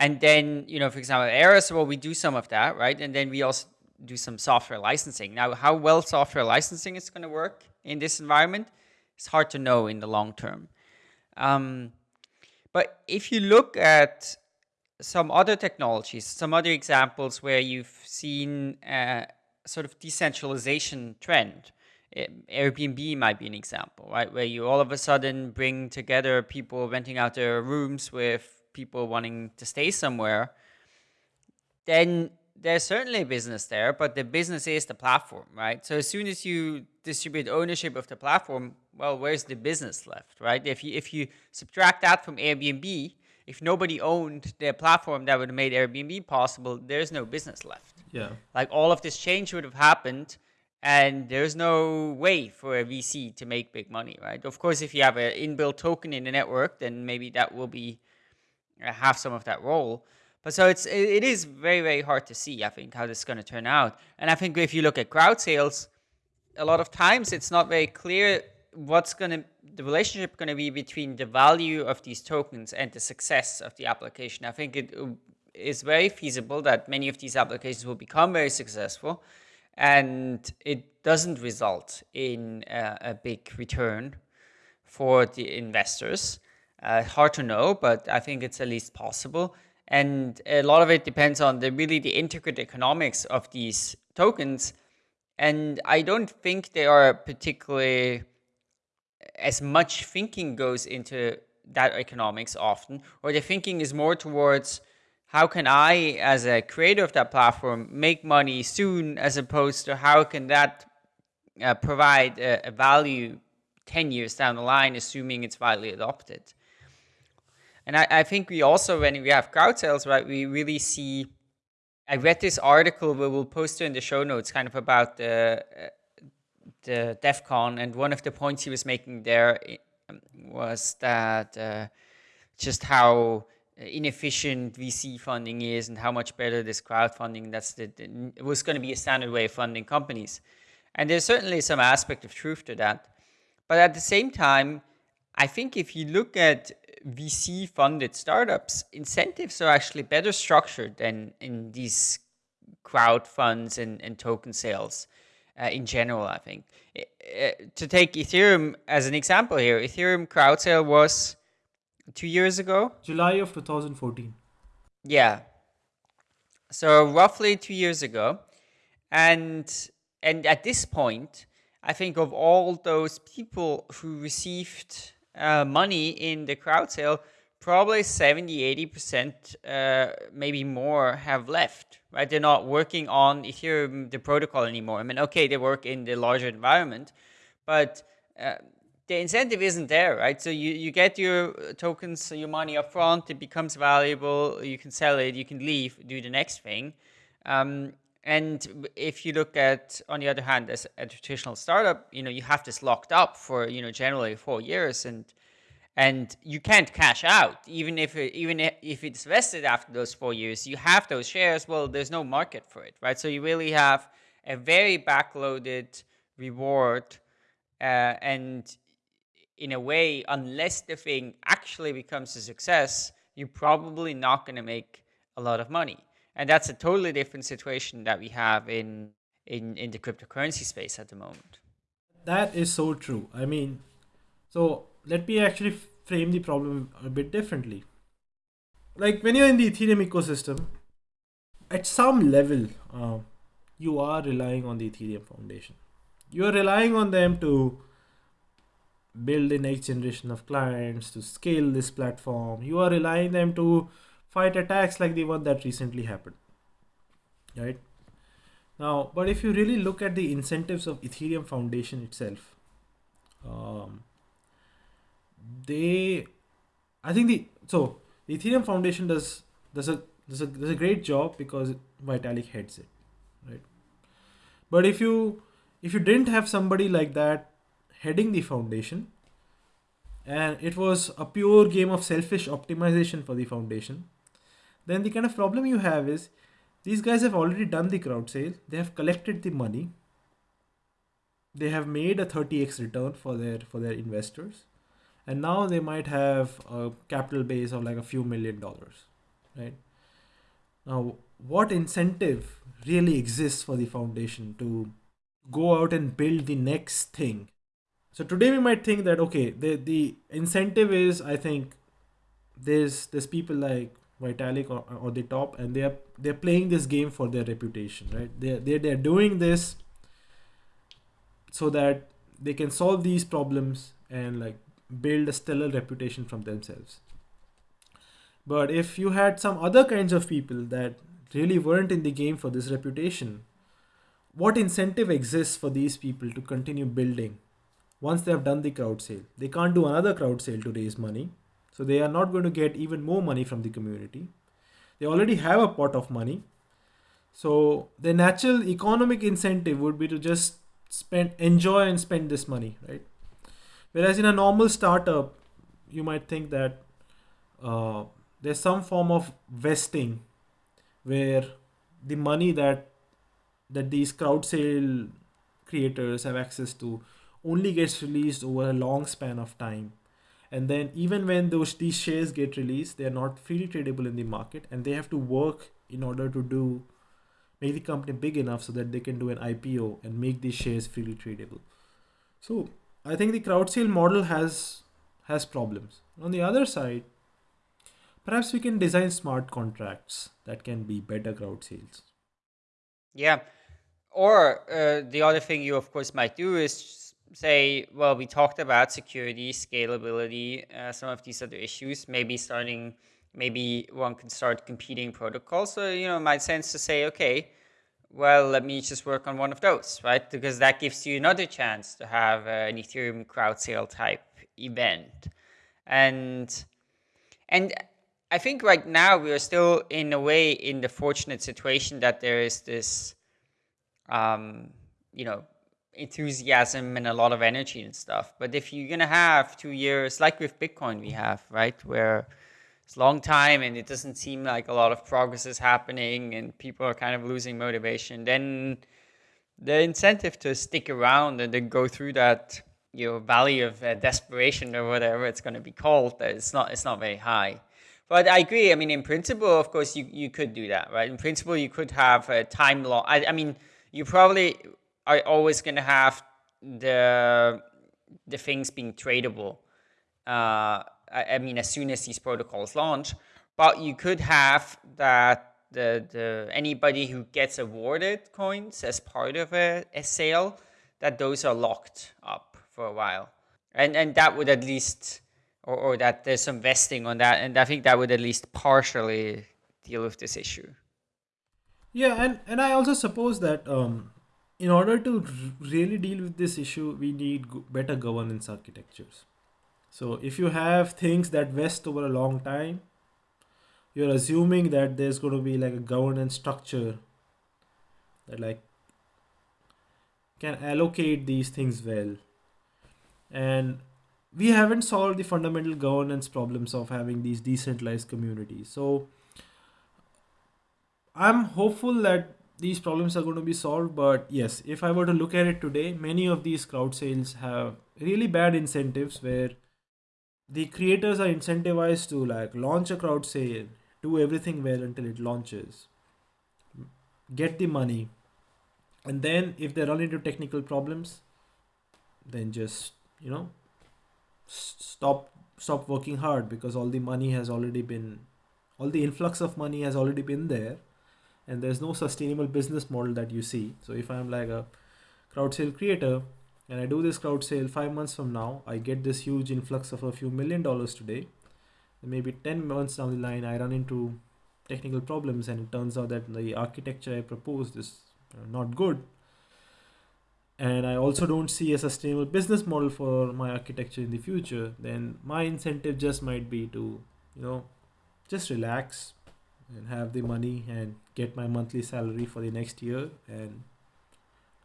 And then, you know, for example, Eris, well, we do some of that, right? And then we also do some software licensing. Now, how well software licensing is going to work in this environment, it's hard to know in the long term. Um, but if you look at some other technologies, some other examples where you've seen a sort of decentralization trend, Airbnb might be an example, right? Where you all of a sudden bring together people renting out their rooms with people wanting to stay somewhere, then there's certainly a business there, but the business is the platform, right? So as soon as you distribute ownership of the platform, well, where's the business left, right? If you if you subtract that from Airbnb, if nobody owned the platform that would have made Airbnb possible, there's no business left. Yeah. Like all of this change would have happened and there's no way for a VC to make big money, right? Of course, if you have an inbuilt token in the network, then maybe that will be uh, have some of that role. But so it's it is very very hard to see. I think how this is going to turn out. And I think if you look at crowd sales, a lot of times it's not very clear what's going to the relationship going to be between the value of these tokens and the success of the application. I think it is very feasible that many of these applications will become very successful and it doesn't result in a, a big return for the investors. Uh, hard to know, but I think it's at least possible. And a lot of it depends on the really the intricate economics of these tokens. And I don't think they are particularly as much thinking goes into that economics often, or the thinking is more towards how can I, as a creator of that platform, make money soon, as opposed to how can that uh, provide a, a value 10 years down the line, assuming it's widely adopted. And I, I think we also, when we have crowd sales, right, we really see, I read this article we will post it in the show notes kind of about the, uh, the Devcon and one of the points he was making there um, was that uh, just how inefficient VC funding is and how much better this crowdfunding that's the, the it was going to be a standard way of funding companies. And there's certainly some aspect of truth to that. But at the same time, I think if you look at VC funded startups, incentives are actually better structured than in these crowd funds and, and token sales uh, in general, I think. Uh, to take Ethereum as an example here, Ethereum crowd sale was two years ago? July of 2014. Yeah. So roughly two years ago. And and at this point, I think of all those people who received uh, money in the crowd sale, probably 70, 80%, uh, maybe more have left, right? They're not working on Ethereum, the protocol anymore. I mean, okay, they work in the larger environment, but uh, the incentive isn't there, right? So you, you get your tokens, your money up front, it becomes valuable, you can sell it, you can leave, do the next thing. Um, and if you look at, on the other hand, as a traditional startup, you know, you have this locked up for, you know, generally four years and and you can't cash out even if even if it's vested after those four years you have those shares well there's no market for it right so you really have a very backloaded reward uh, and in a way unless the thing actually becomes a success you're probably not going to make a lot of money and that's a totally different situation that we have in, in, in the cryptocurrency space at the moment. That is so true. I mean, so let me actually frame the problem a bit differently. Like when you're in the Ethereum ecosystem, at some level, uh, you are relying on the Ethereum Foundation. You are relying on them to build the next generation of clients, to scale this platform. You are relying them to fight attacks like the one that recently happened. Right? Now, but if you really look at the incentives of Ethereum Foundation itself, um, they, I think the so the Ethereum Foundation does does a does a does a great job because Vitalik heads it, right? But if you if you didn't have somebody like that heading the foundation, and it was a pure game of selfish optimization for the foundation, then the kind of problem you have is these guys have already done the crowd sale, they have collected the money, they have made a 30x return for their for their investors, and now they might have a capital base of like a few million dollars, right? Now, what incentive really exists for the foundation to go out and build the next thing? So today we might think that okay, the the incentive is I think there's there's people like Vitalik or, or the top, and they're they're playing this game for their reputation, right? They're they're, they're doing this so that they can solve these problems and like build a stellar reputation from themselves. But if you had some other kinds of people that really weren't in the game for this reputation, what incentive exists for these people to continue building once they have done the crowd sale? They can't do another crowd sale to raise money so they are not going to get even more money from the community. They already have a pot of money. So the natural economic incentive would be to just spend, enjoy and spend this money, right? Whereas in a normal startup, you might think that uh, there's some form of vesting where the money that that these crowd sale creators have access to only gets released over a long span of time. And then even when those these shares get released they are not freely tradable in the market and they have to work in order to do make the company big enough so that they can do an ipo and make these shares freely tradable. So i think the crowd sale model has has problems. On the other side perhaps we can design smart contracts that can be better crowd sales. Yeah. Or uh, the other thing you of course might do is say, well, we talked about security, scalability, uh, some of these other issues, maybe starting, maybe one can start competing protocols. So, you know, it might sense to say, okay, well, let me just work on one of those, right? Because that gives you another chance to have an Ethereum crowd sale type event. And, and I think right now we are still in a way in the fortunate situation that there is this, um, you know, enthusiasm and a lot of energy and stuff. But if you're going to have two years, like with Bitcoin we have, right, where it's a long time and it doesn't seem like a lot of progress is happening and people are kind of losing motivation, then the incentive to stick around and then go through that you know valley of uh, desperation or whatever it's going to be called it's not it's not very high but I agree. I mean, in principle, of course, you, you could do that, right? In principle, you could have a time law. I, I mean, you probably are always going to have the the things being tradable. Uh, I, mean, as soon as these protocols launch, but you could have that the the anybody who gets awarded coins as part of a, a sale, that those are locked up for a while, and and that would at least, or or that there's some vesting on that, and I think that would at least partially deal with this issue. Yeah, and and I also suppose that um, in order to really deal with this issue, we need better governance architectures. So if you have things that vest over a long time, you're assuming that there's going to be like a governance structure that like can allocate these things well. And we haven't solved the fundamental governance problems of having these decentralized communities. So I'm hopeful that these problems are going to be solved but yes if i were to look at it today many of these crowd sales have really bad incentives where the creators are incentivized to like launch a crowd sale do everything well until it launches. Get the money and then if they run into technical problems then just you know stop stop working hard because all the money has already been all the influx of money has already been there and there's no sustainable business model that you see. So if i'm like a crowd sale creator and i do this crowd sale 5 months from now. I get this huge influx of a few million dollars today. And maybe 10 months down the line i run into technical problems and it turns out that the architecture i proposed is uh, not good. And I also don't see a sustainable business model for my architecture in the future, then my incentive just might be to, you know, just relax and have the money and get my monthly salary for the next year and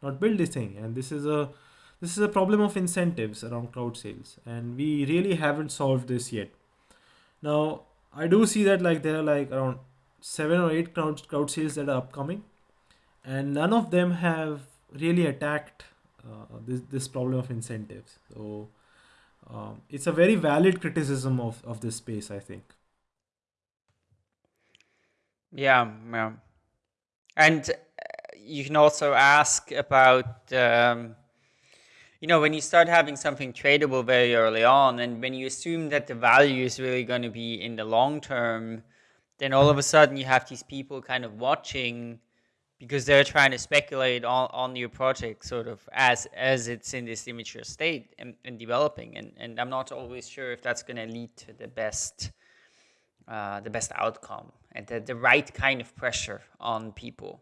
not build this thing. And this is a this is a problem of incentives around crowd sales, and we really haven't solved this yet. Now, I do see that like there are like around seven or eight crowd crowd sales that are upcoming, and none of them have really attacked uh, this this problem of incentives. So um, it's a very valid criticism of of this space, I think. Yeah, yeah. and uh, you can also ask about. Um, you know, when you start having something tradable very early on, and when you assume that the value is really going to be in the long term, then all of a sudden you have these people kind of watching because they're trying to speculate on, on your project sort of as as it's in this immature state and, and developing and, and I'm not always sure if that's going to lead to the best uh, the best outcome and the, the right kind of pressure on people.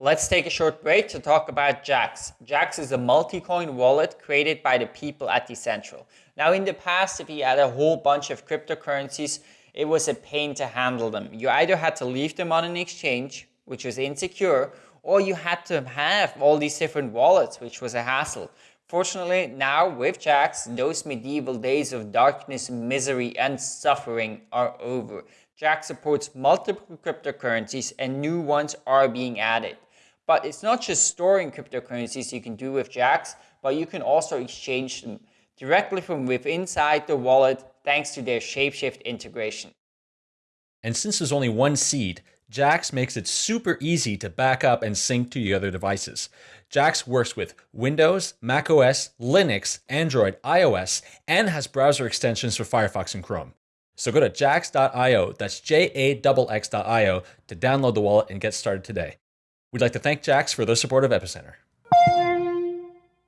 Let's take a short break to talk about Jaxx. Jaxx is a multi-coin wallet created by the people at Decentral. Now in the past, if you had a whole bunch of cryptocurrencies, it was a pain to handle them. You either had to leave them on an exchange, which was insecure, or you had to have all these different wallets, which was a hassle. Fortunately, now with Jaxx, those medieval days of darkness, misery, and suffering are over. Jaxx supports multiple cryptocurrencies and new ones are being added. But it's not just storing cryptocurrencies you can do with Jaxx, but you can also exchange them directly from within inside the wallet thanks to their Shapeshift integration. And since there's only one seed, Jaxx makes it super easy to back up and sync to your other devices. Jaxx works with Windows, macOS, Linux, Android, iOS, and has browser extensions for Firefox and Chrome. So go to jaxx.io, that's J-A-X-X.io, to download the wallet and get started today. We'd like to thank Jaxx for their support of Epicenter.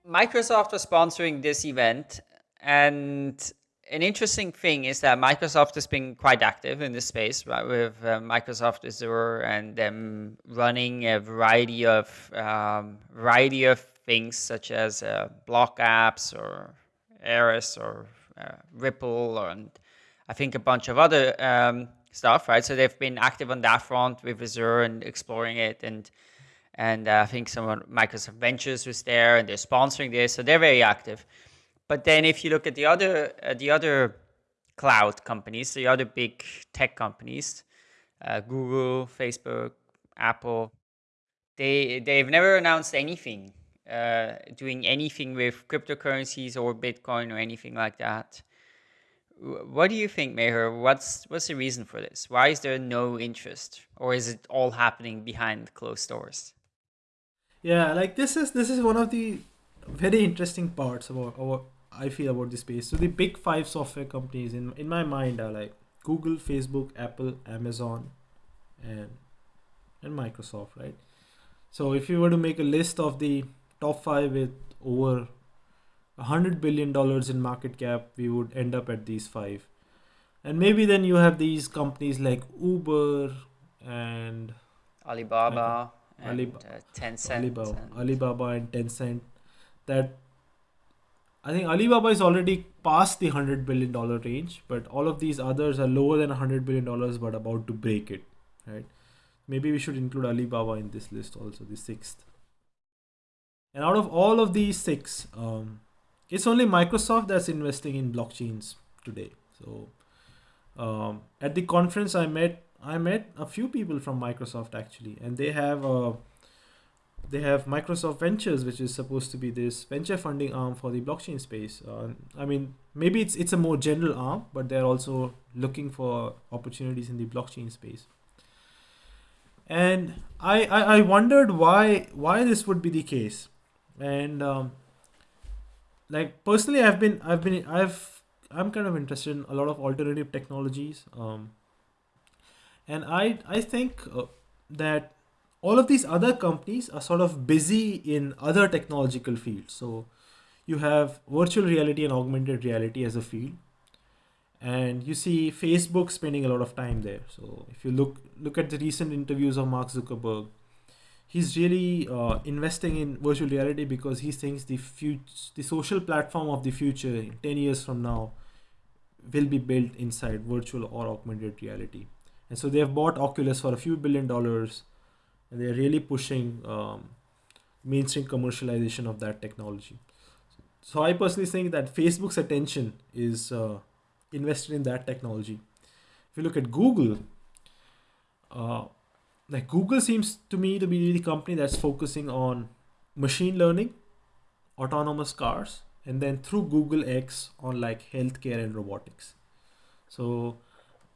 Microsoft was sponsoring this event, and an interesting thing is that Microsoft has been quite active in this space, right, with uh, Microsoft Azure and them running a variety of um, variety of things such as uh, BlockApps or Eris or uh, Ripple and I think a bunch of other um, stuff, right? So they've been active on that front with Azure and exploring it and and uh, I think some of Microsoft Ventures was there and they're sponsoring this, so they're very active. But then if you look at the other uh, the other cloud companies, the other big tech companies, uh, Google, Facebook, Apple, they they've never announced anything uh, doing anything with cryptocurrencies or Bitcoin or anything like that. What do you think, Meher? What's what's the reason for this? Why is there no interest, or is it all happening behind closed doors? Yeah, like this is this is one of the very interesting parts about, I feel about this space. So the big five software companies in in my mind are like Google, Facebook, Apple, Amazon, and and Microsoft, right? So if you were to make a list of the top five with over a hundred billion dollars in market cap, we would end up at these five. And maybe then you have these companies like Uber and Alibaba and Alib- uh, Tencent, Alibaba, and... Alibaba and Tencent that I think Alibaba is already past the hundred billion dollar range, but all of these others are lower than hundred billion dollars, but about to break it. Right? Maybe we should include Alibaba in this list also, the sixth. And out of all of these six, um, it's only Microsoft that's investing in blockchains today. So um, at the conference, I met I met a few people from Microsoft actually, and they have a they have Microsoft Ventures, which is supposed to be this venture funding arm for the blockchain space. Uh, I mean, maybe it's it's a more general arm, but they're also looking for opportunities in the blockchain space. And I I, I wondered why why this would be the case, and um, like personally i've been i've been i've i'm kind of interested in a lot of alternative technologies um, and i i think uh, that all of these other companies are sort of busy in other technological fields. So you have virtual reality and augmented reality as a field. And you see facebook spending a lot of time there. So if you look look at the recent interviews of mark zuckerberg he's really uh, investing in virtual reality because he thinks the future the social platform of the future 10 years from now will be built inside virtual or augmented reality and so they have bought oculus for a few billion dollars and they're really pushing um, mainstream commercialization of that technology. So I personally think that Facebook's attention is uh, invested in that technology. If you look at Google, uh, like Google seems to me to be the company that's focusing on machine learning, autonomous cars, and then through Google X on like healthcare and robotics. So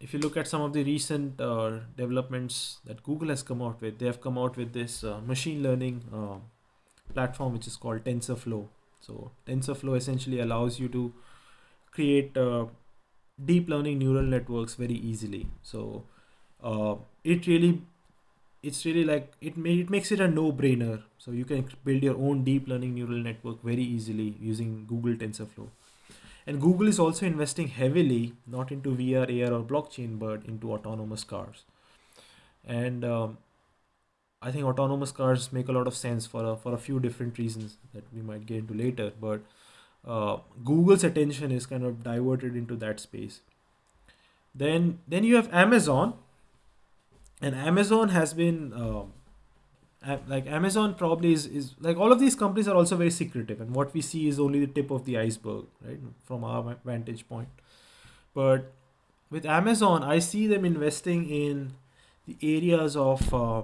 if you look at some of the recent uh, developments that Google has come out with, they have come out with this uh, machine learning uh, platform which is called TensorFlow. So TensorFlow essentially allows you to create uh, deep learning neural networks very easily. So uh, it really, it's really like it may, it makes it a no-brainer. So you can build your own deep learning neural network very easily using Google TensorFlow. And Google is also investing heavily, not into VR, AR, or blockchain, but into autonomous cars. And um, I think autonomous cars make a lot of sense for a, for a few different reasons that we might get into later. But uh, Google's attention is kind of diverted into that space. Then then you have Amazon, and Amazon has been um, like Amazon probably is, is like all of these companies are also very secretive, and what we see is only the tip of the iceberg, right, from our vantage point. But with Amazon, I see them investing in the areas of uh,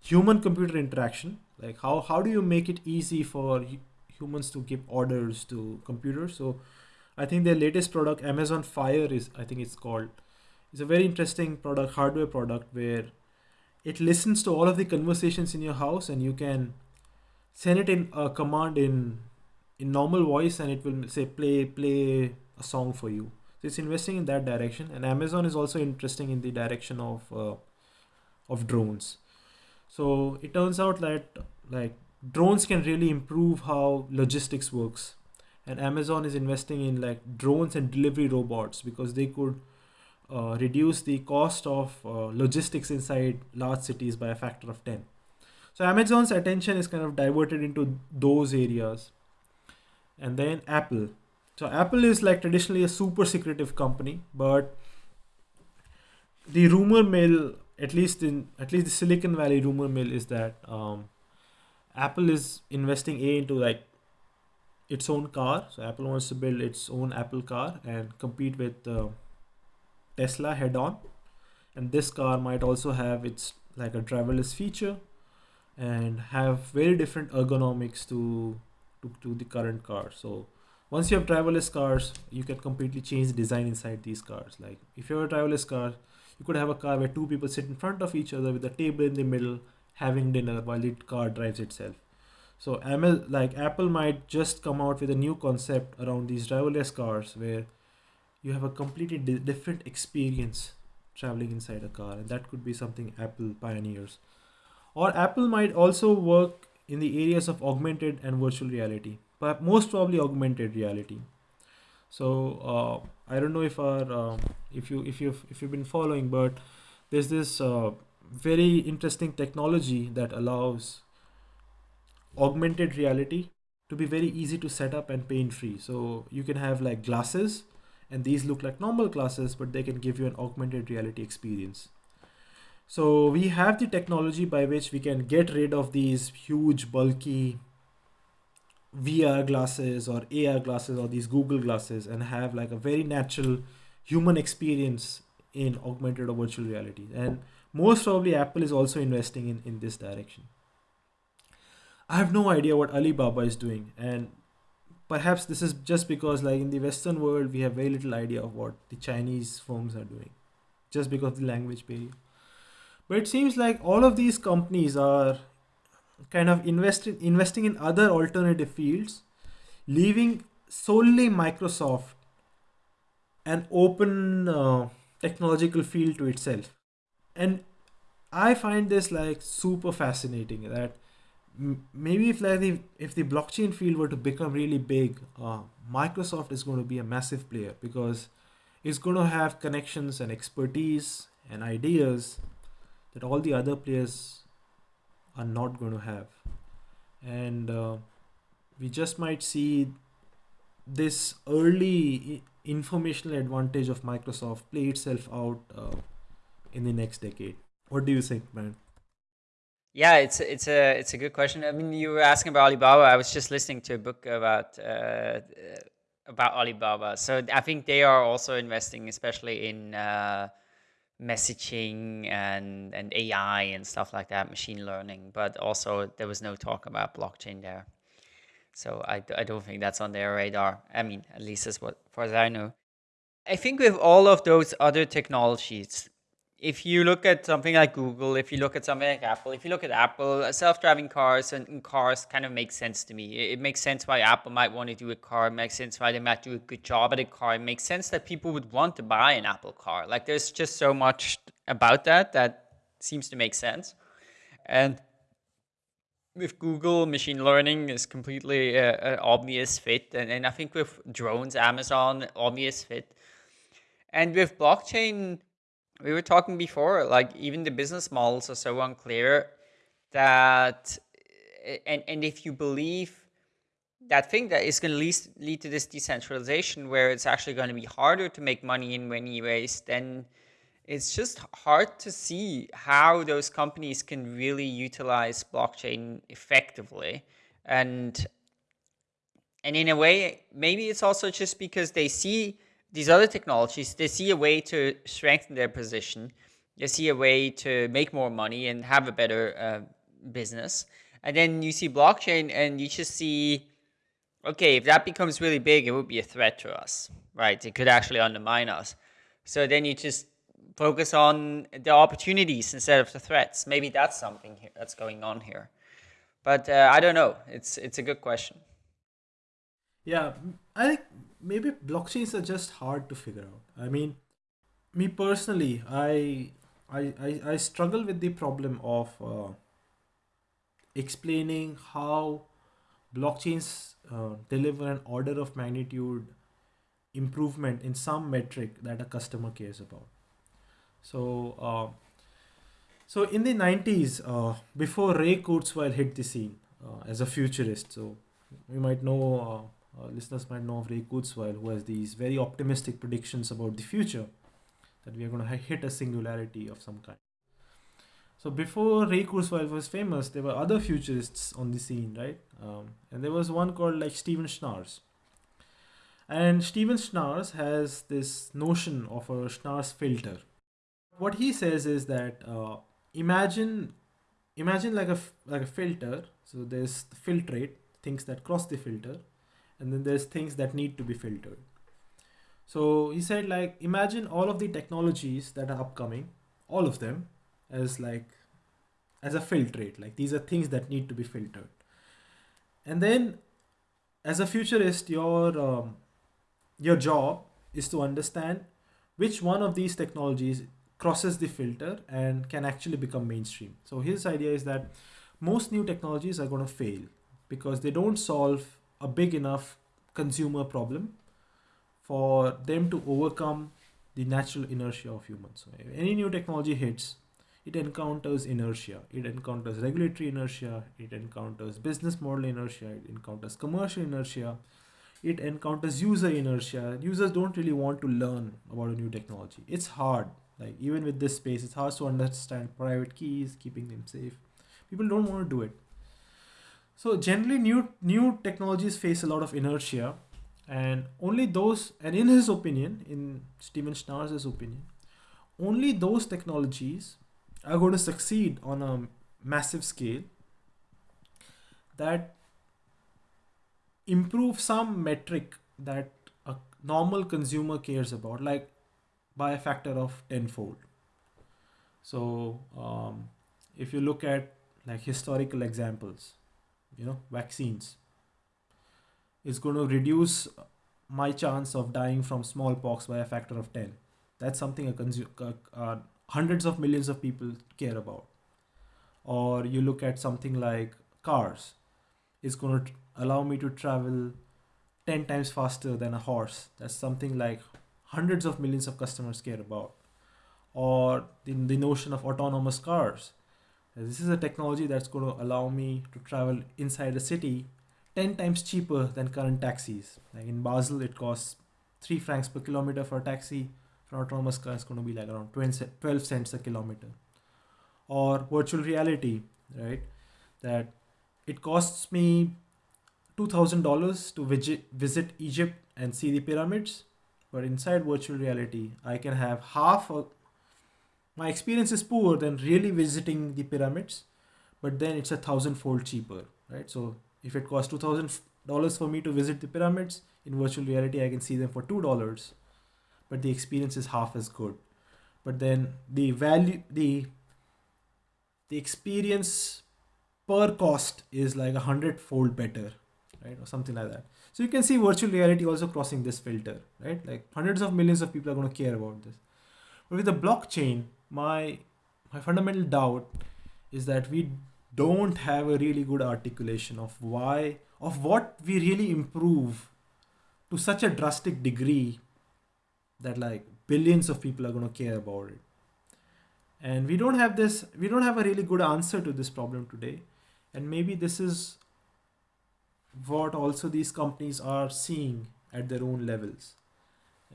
human computer interaction. Like how how do you make it easy for humans to give orders to computers? So I think their latest product, Amazon Fire, is I think it's called. It's a very interesting product, hardware product where it listens to all of the conversations in your house and you can send it in a command in in normal voice and it will say play play a song for you. So it's investing in that direction and amazon is also interesting in the direction of uh, of drones. So it turns out that like drones can really improve how logistics works. And amazon is investing in like drones and delivery robots because they could uh, reduce the cost of uh, logistics inside large cities by a factor of 10. So Amazon's attention is kind of diverted into those areas. And then Apple. So Apple is like traditionally a super secretive company, but the rumor mill, at least in at least the Silicon Valley rumor mill, is that um, Apple is investing a into like its own car. So Apple wants to build its own Apple car and compete with uh, Tesla head on. And this car might also have its like a driverless feature and have very different ergonomics to, to, to the current car. So once you have driverless cars you can completely change the design inside these cars. Like if you have a driverless car you could have a car where two people sit in front of each other with a table in the middle having dinner while the car drives itself. So ML, like apple might just come out with a new concept around these driverless cars where you have a completely di- different experience traveling inside a car and that could be something apple pioneers. Or apple might also work in the areas of augmented and virtual reality but most probably augmented reality. So uh, i don't know if our uh, if you if you've if you've been following but there's this uh, very interesting technology that allows augmented reality to be very easy to set up and pain free. So you can have like glasses and these look like normal classes but they can give you an augmented reality experience so we have the technology by which we can get rid of these huge bulky VR glasses or AR glasses or these Google glasses and have like a very natural human experience in augmented or virtual reality. And most probably Apple is also investing in, in this direction. I have no idea what Alibaba is doing. And perhaps this is just because like in the western world we have very little idea of what the chinese firms are doing just because of the language barrier but it seems like all of these companies are kind of investing investing in other alternative fields leaving solely Microsoft an open uh, technological field to itself. And I find this like super fascinating that maybe if like the, if the blockchain field were to become really big, uh, Microsoft is going to be a massive player because it's going to have connections and expertise and ideas that all the other players are not going to have. And uh, we just might see this early informational advantage of Microsoft play itself out uh, in the next decade. What do you think, man? Yeah, it's it's a it's a good question. I mean, you were asking about Alibaba. I was just listening to a book about uh, about Alibaba. So I think they are also investing, especially in uh, messaging and and AI and stuff like that, machine learning. But also there was no talk about blockchain there. So I, I don't think that's on their radar. I mean, at least as what far as I know. I think with all of those other technologies, if you look at something like Google, if you look at something like Apple, if you look at Apple, uh, self-driving cars and, cars kind of make sense to me. It, makes sense why Apple might want to do a car. It makes sense why they might do a good job at a car. It makes sense that people would want to buy an Apple car. Like there's just so much about that that seems to make sense. And with Google, machine learning is completely an obvious fit. And, and I think with drones, Amazon, obvious fit. And with blockchain, we were talking before, like even the business models are so unclear that, and, and if you believe that thing that is going to lead, lead to this decentralization where it's actually going to be harder to make money in many ways, then it's just hard to see how those companies can really utilize blockchain effectively. And, and in a way, maybe it's also just because they see these other technologies, they see a way to strengthen their position. They see a way to make more money and have a better uh, business. And then you see blockchain and you just see, okay, if that becomes really big, it would be a threat to us, right? It could actually undermine us. So then you just focus on the opportunities instead of the threats. Maybe that's something here that's going on here. But uh, I don't know. It's it's a good question. Yeah, I think maybe blockchains are just hard to figure out. I mean, me personally, I I I, I struggle with the problem of uh, explaining how blockchains uh, deliver an order of magnitude improvement in some metric that a customer cares about. So, uh, so in the 90s, uh, before Ray Kurzweil hit the scene uh, as a futurist, so we might know uh, listeners might know of Ray Kurzweil, who has these very optimistic predictions about the future that we are going to hit a singularity of some kind. So before Ray Kurzweil was famous, there were other futurists on the scene, right? Um, and there was one called like Steven Schnaars. And Steven Schnaars has this notion of a Schnaars filter. What he says is that uh, imagine imagine like a like a filter. So there's the filtrate, things that cross the filter, and then there's things that need to be filtered. So he said like imagine all of the technologies that are upcoming all of them as like as a filtrate like these are things that need to be filtered. And then as a futurist your um, your job is to understand which one of these technologies crosses the filter and can actually become mainstream. So his idea is that most new technologies are going to fail because they don't solve a big enough consumer problem for them to overcome the natural inertia of humans. So any new technology hits, it encounters inertia, it encounters regulatory inertia, it encounters business model inertia, it encounters commercial inertia, it encounters user inertia. Users don't really want to learn about a new technology. It's hard. Like even with this space, it's hard to understand private keys, keeping them safe. People don't want to do it. So generally new new technologies face a lot of inertia and only those and in his opinion, in Steven Schnaars' opinion, only those technologies are going to succeed on a massive scale that improve some metric that a normal consumer cares about, like by a factor of tenfold. So um, if you look at like historical examples, you know vaccines is going to reduce my chance of dying from smallpox by a factor of 10 that's something a uh, uh, hundreds of millions of people care about. Or you look at something like cars it's going to allow me to travel 10 times faster than a horse. That's something like hundreds of millions of customers care about. Or the, the notion of autonomous cars this is a technology that's going to allow me to travel inside a city 10 times cheaper than current taxis. Like in basel it costs 3 francs per kilometer for a taxi. For an autonomous car is going to be like around 12 cents a kilometer. Or virtual reality right? That it costs me $2000 to visit, visit egypt and see the pyramids but inside virtual reality i can have half my experience is poor than really visiting the pyramids but then it's a thousandfold cheaper right? So if it costs $2000 for me to visit the pyramids in virtual reality i can see them for $2 but the experience is half as good. But then the value the the experience per cost is like a hundredfold better right? Or something like that. So you can see virtual reality also crossing this filter right? Like hundreds of millions of people are going to care about this. But with the blockchain my my fundamental doubt is that we don't have a really good articulation of why of what we really improve to such a drastic degree that like billions of people are going to care about it. And we don't have this we don't have a really good answer to this problem today. And maybe this is what also these companies are seeing at their own levels.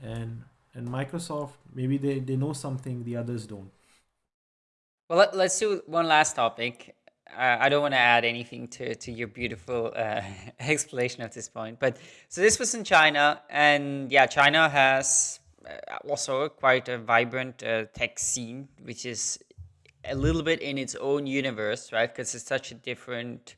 And and microsoft maybe they, they know something the others don't well let, us do one last topic uh, i don't want to add anything to, to your beautiful uh, <laughs> explanation at this point but so this was in china and yeah china has uh, also quite a vibrant uh, tech scene, which is a little bit in its own universe, right? Because it's such a different,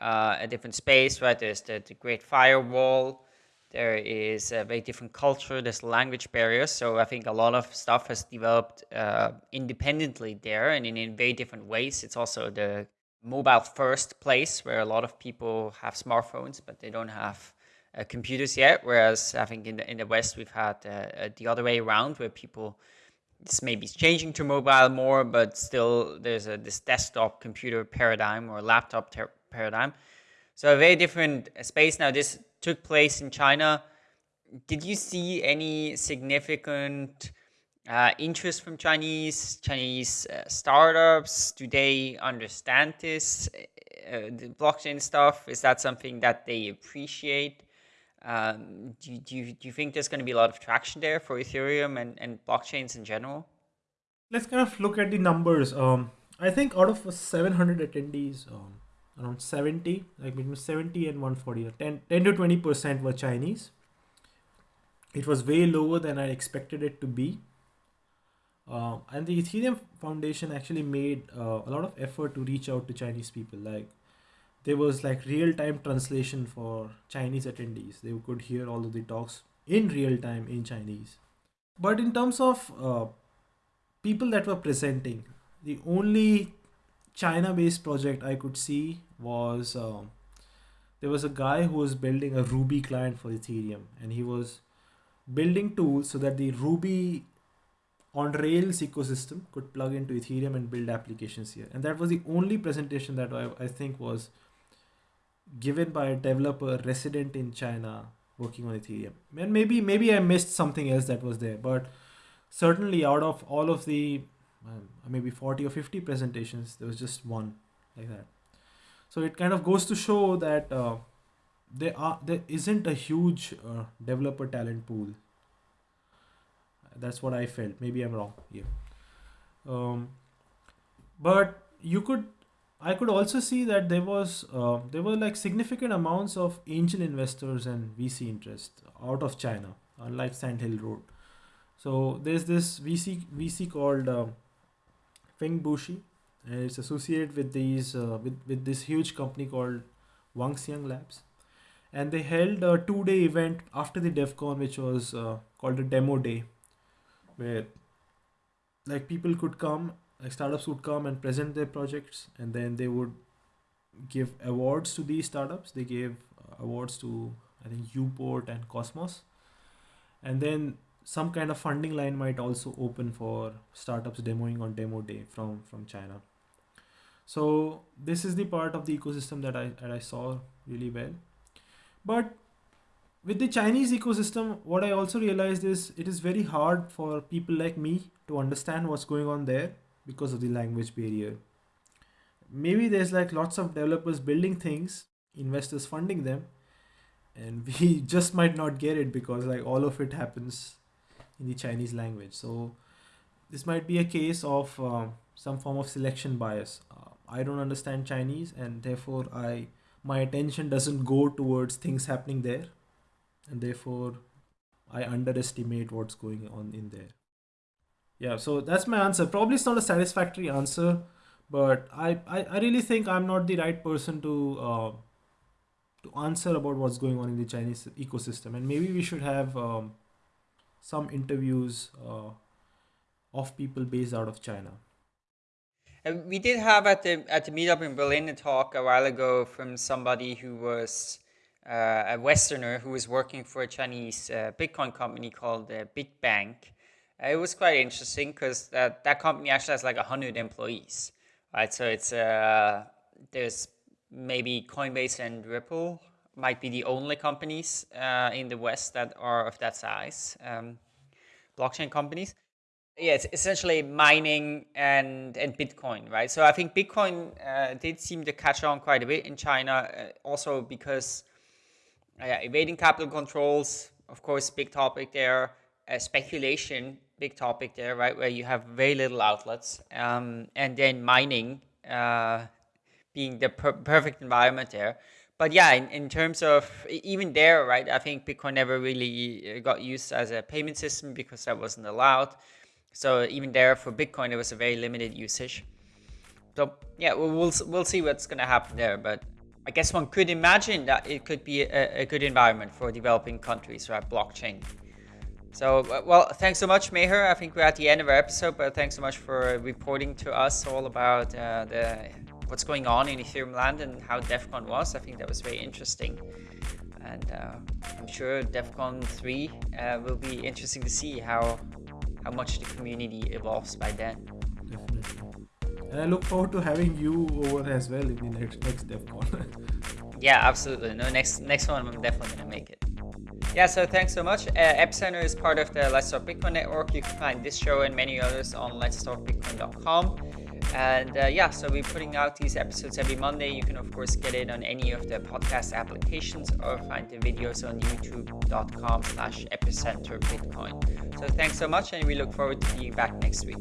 uh, a different space, right? There's the, the Great Firewall. There is a very different culture. There's language barriers. So I think a lot of stuff has developed uh, independently there, and in, in very different ways. It's also the mobile first place where a lot of people have smartphones, but they don't have uh, computers yet. Whereas I think in the, in the West, we've had uh, the other way around where people, this maybe changing to mobile more, but still there's a, this desktop computer paradigm or laptop paradigm. So a very different space. Now this took place in China. Did you see any significant uh, interest from Chinese Chinese uh, startups? Do they understand this, uh, the blockchain stuff? Is that something that they appreciate? Um, do, do, you, do you think there's going to be a lot of traction there for Ethereum and, and blockchains in general? Let's kind of look at the numbers. Um, I think out of 700 attendees, um, around 70, like between 70 and 140, 10, 10 to 20% were Chinese. It was way lower than I expected it to be. Uh, and the Ethereum Foundation actually made uh, a lot of effort to reach out to Chinese people. Like there was like real time translation for Chinese attendees. They could hear all of the talks in real time in Chinese. But in terms of uh, people that were presenting, the only China based project I could see was um, there was a guy who was building a Ruby client for Ethereum and he was building tools so that the Ruby on Rails ecosystem could plug into Ethereum and build applications here. And that was the only presentation that I, I think was given by a developer resident in China working on Ethereum. And maybe maybe I missed something else that was there, but certainly out of all of the um, maybe 40 or 50 presentations, there was just one like that. So it kind of goes to show that uh, there are there isn't a huge uh, developer talent pool. That's what I felt. Maybe I'm wrong. Yeah. Um, but you could I could also see that there was uh, there were like significant amounts of angel investors and VC interest out of China, unlike Sand Hill Road. So there's this VC VC called uh, Fenbushi, and it's associated with these uh, with with this huge company called Wanxiang Labs, and they held a two day event after the Devcon, which was uh, called a demo day, where like people could come like startups would come and present their projects and then they would give awards to these startups. They gave uh, awards to I think uPort and Cosmos, and then some kind of funding line might also open for startups demoing on demo day from from China. So this is the part of the ecosystem that I that I saw really well, but with the Chinese ecosystem, what I also realized is it is very hard for people like me to understand what's going on there because of the language barrier. Maybe there's like lots of developers building things, investors funding them, and <laughs> we just might not get it because like all of it happens in the Chinese language. So this might be a case of uh, some form of selection bias. Uh, I don't understand Chinese, and therefore I my attention doesn't go towards things happening there and therefore I underestimate what's going on in there. Yeah, so that's my answer. Probably it's not a satisfactory answer, but I, I, I really think I'm not the right person to uh, to answer about what's going on in the Chinese ecosystem, and maybe we should have um, some interviews uh, of people based out of China. We did have at the at the meetup in Berlin a talk a while ago from somebody who was uh, a Westerner who was working for a Chinese uh, Bitcoin company called uh, Bitbank. it was quite interesting because that, that company actually has like 100 employees, right? So it's there's maybe Coinbase and Ripple might be the only companies uh, in the West that are of that size, um, blockchain companies. Yeah, it's essentially mining and, and Bitcoin, right? So I think Bitcoin uh, did seem to catch on quite a bit in China, uh, also because yeah, evading capital controls, of course, big topic there. Uh, speculation, big topic there, right? Where you have very little outlets, um, and then mining uh, being the per perfect environment there. But yeah, in, in terms of even there, right? I think Bitcoin never really uh, got used as a payment system because that wasn't allowed. So even there for Bitcoin, it was a very limited usage. So yeah, we'll we'll, see what's gonna happen there, but I guess one could imagine that it could be a, a good environment for developing countries, right? Blockchain. So, well, thanks so much, Meher. I think we're at the end of our episode, but thanks so much for reporting to us all about uh, the what's going on in Ethereum land and how Devcon was. I think that was very interesting. And uh, I'm sure Devcon 3 uh, will be interesting to see how, how much the community evolves by then. Definitely. And I look forward to having you over as well in the next next Devcon. <laughs> yeah, absolutely. No, next next one I'm definitely gonna make it. Yeah, so thanks so much. Uh, Epicenter is part of the Let's Talk Bitcoin network. You can find this show and many others on letstalkbitcoin.com. And uh, yeah, so we're putting out these episodes every Monday. You can, of course, get it on any of the podcast applications or find the videos on youtube.com slash epicenter Bitcoin. So thanks so much, and we look forward to being back next week.